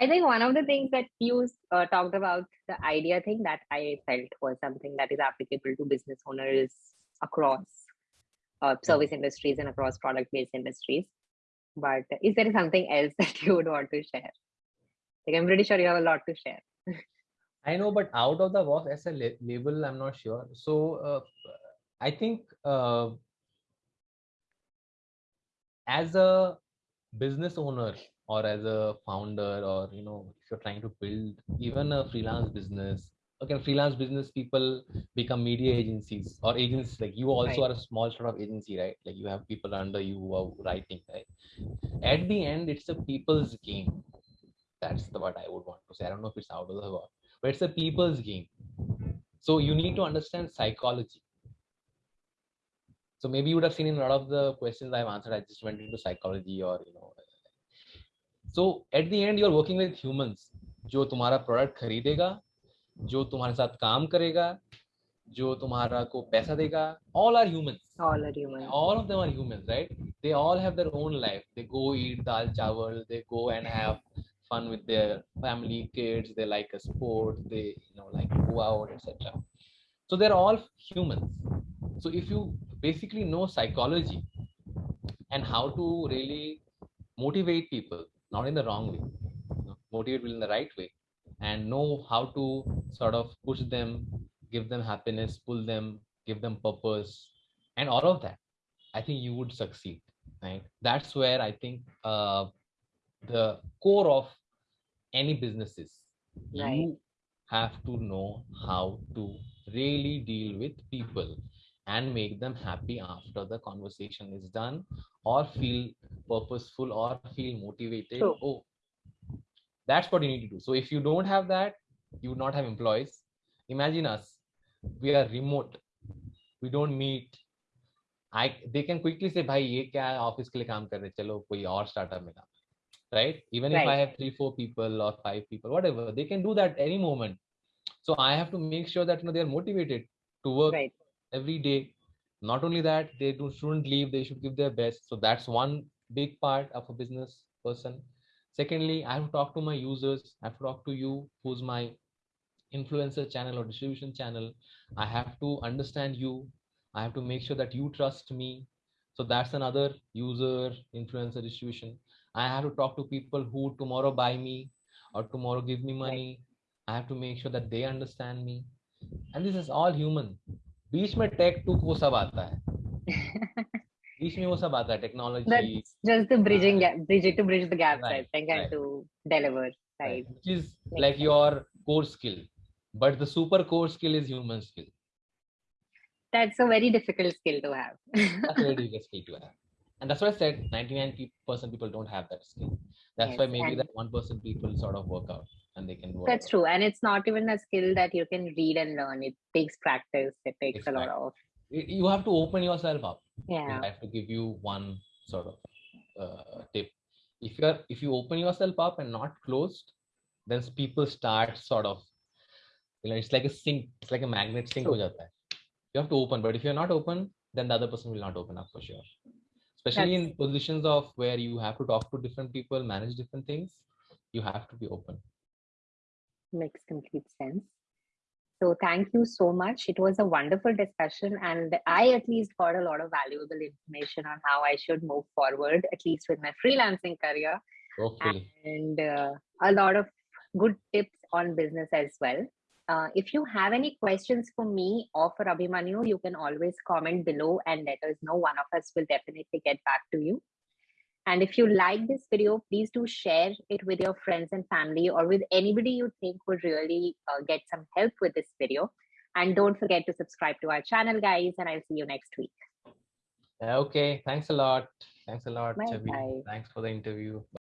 I think one of the things that you uh, talked about the idea thing that I felt was something that is applicable to business owners across uh, service industries and across product based industries. But is there something else that you would want to share? Like, I'm pretty sure you have a lot to share. I know, but out of the box as a label, I'm not sure. So uh, I think uh, as a business owner, or as a founder or you know if you're trying to build even a freelance business okay freelance business people become media agencies or agents like you also right. are a small sort of agency right like you have people under you who are writing right at the end it's a people's game that's the what i would want to say i don't know if it's out of the box but it's a people's game So you need to understand psychology. So maybe you would have seen in a lot of the questions I've answered, I just went into psychology or, you know. So at the end, you're working with humans. जो तुम्हारा product खरीदेगा जो तुम्हारे साथ काम करेगा जो तुम्हारा को पैसा देगा all are humans all are humans all of them are humans right they all have their own life they go eat dal chawal they go and have fun with their family kids they like a sport they you know like go out etc so they're all humans so if you basically know psychology and how to really motivate people not in the wrong way motivate people in the right way and know how to sort of push them give them happiness pull them give them purpose and all of that i think you would succeed right that's where i think uh, the core of any businesses right. you have to know how to really deal with people and make them happy after the conversation is done or feel purposeful or feel motivated True. oh that's what you need to do. So if you don't have that you would not have employees. Imagine us. We are remote. We don't meet. I they can quickly say bhai ye kya office ke liye kaam kar rahe chalo koi aur startup mein kaam right? Even right. if i have 3 4 people or 5 people whatever they can do that any moment. So i have to make sure that you know they are motivated to work right. every day. Not only that they do, shouldn't leave. They should give their best. So that's one big part of a business person secondly i have to talk to my users i have to talk to you who's my influencer channel or distribution channel i have to understand you i have to make sure that you trust me so that's another user influencer distribution i have to talk to people who tomorrow buy me or tomorrow give me money i have to make sure that they understand me and this is all human बीच में take to वो सब आता है बीच में वो सब आता है technology that's just the bridging gap bridge to bridge the gaps Right, i think and right. to deliver right which is Makes like sense. your core skill but the super core skill is human skill that's a very difficult skill to have that's a very difficult skill to have and that's why i said 99% people don't have that skill that's why Yes, maybe and- that 1% people sort of work out and they can work that's out. true and it's not even a skill that you can read and learn it takes practice it takes a lot Exactly. of Y- you have to open yourself up yeah. I have to give you one sort of uh, tip. If you're if you open yourself up and not closed then people start sort of you know it's like a sink it's like a magnet sink ho True. jata hai. you have to open but if you're not open then the other person will not open up for sure. Especially in positions of where you have to talk to different people manage different things you have to be open. Makes complete sense so thank you so much it was a wonderful discussion and i at least got a lot of valuable information on how i should move forward at least with my freelancing career hopefully and uh, a lot of good tips on business as well. Uh, if you have any questions for me or for Abhimanyu, you can always comment below and let us know. One of us will definitely get back to you. And if you like this video, please do share it with your friends and family or with anybody you think would really uh, get some help with this video. And don't forget to subscribe to our channel, guys, and I'll see you next week. okay thanks a lot thanks a lot Bye Chavi. thanks for the interview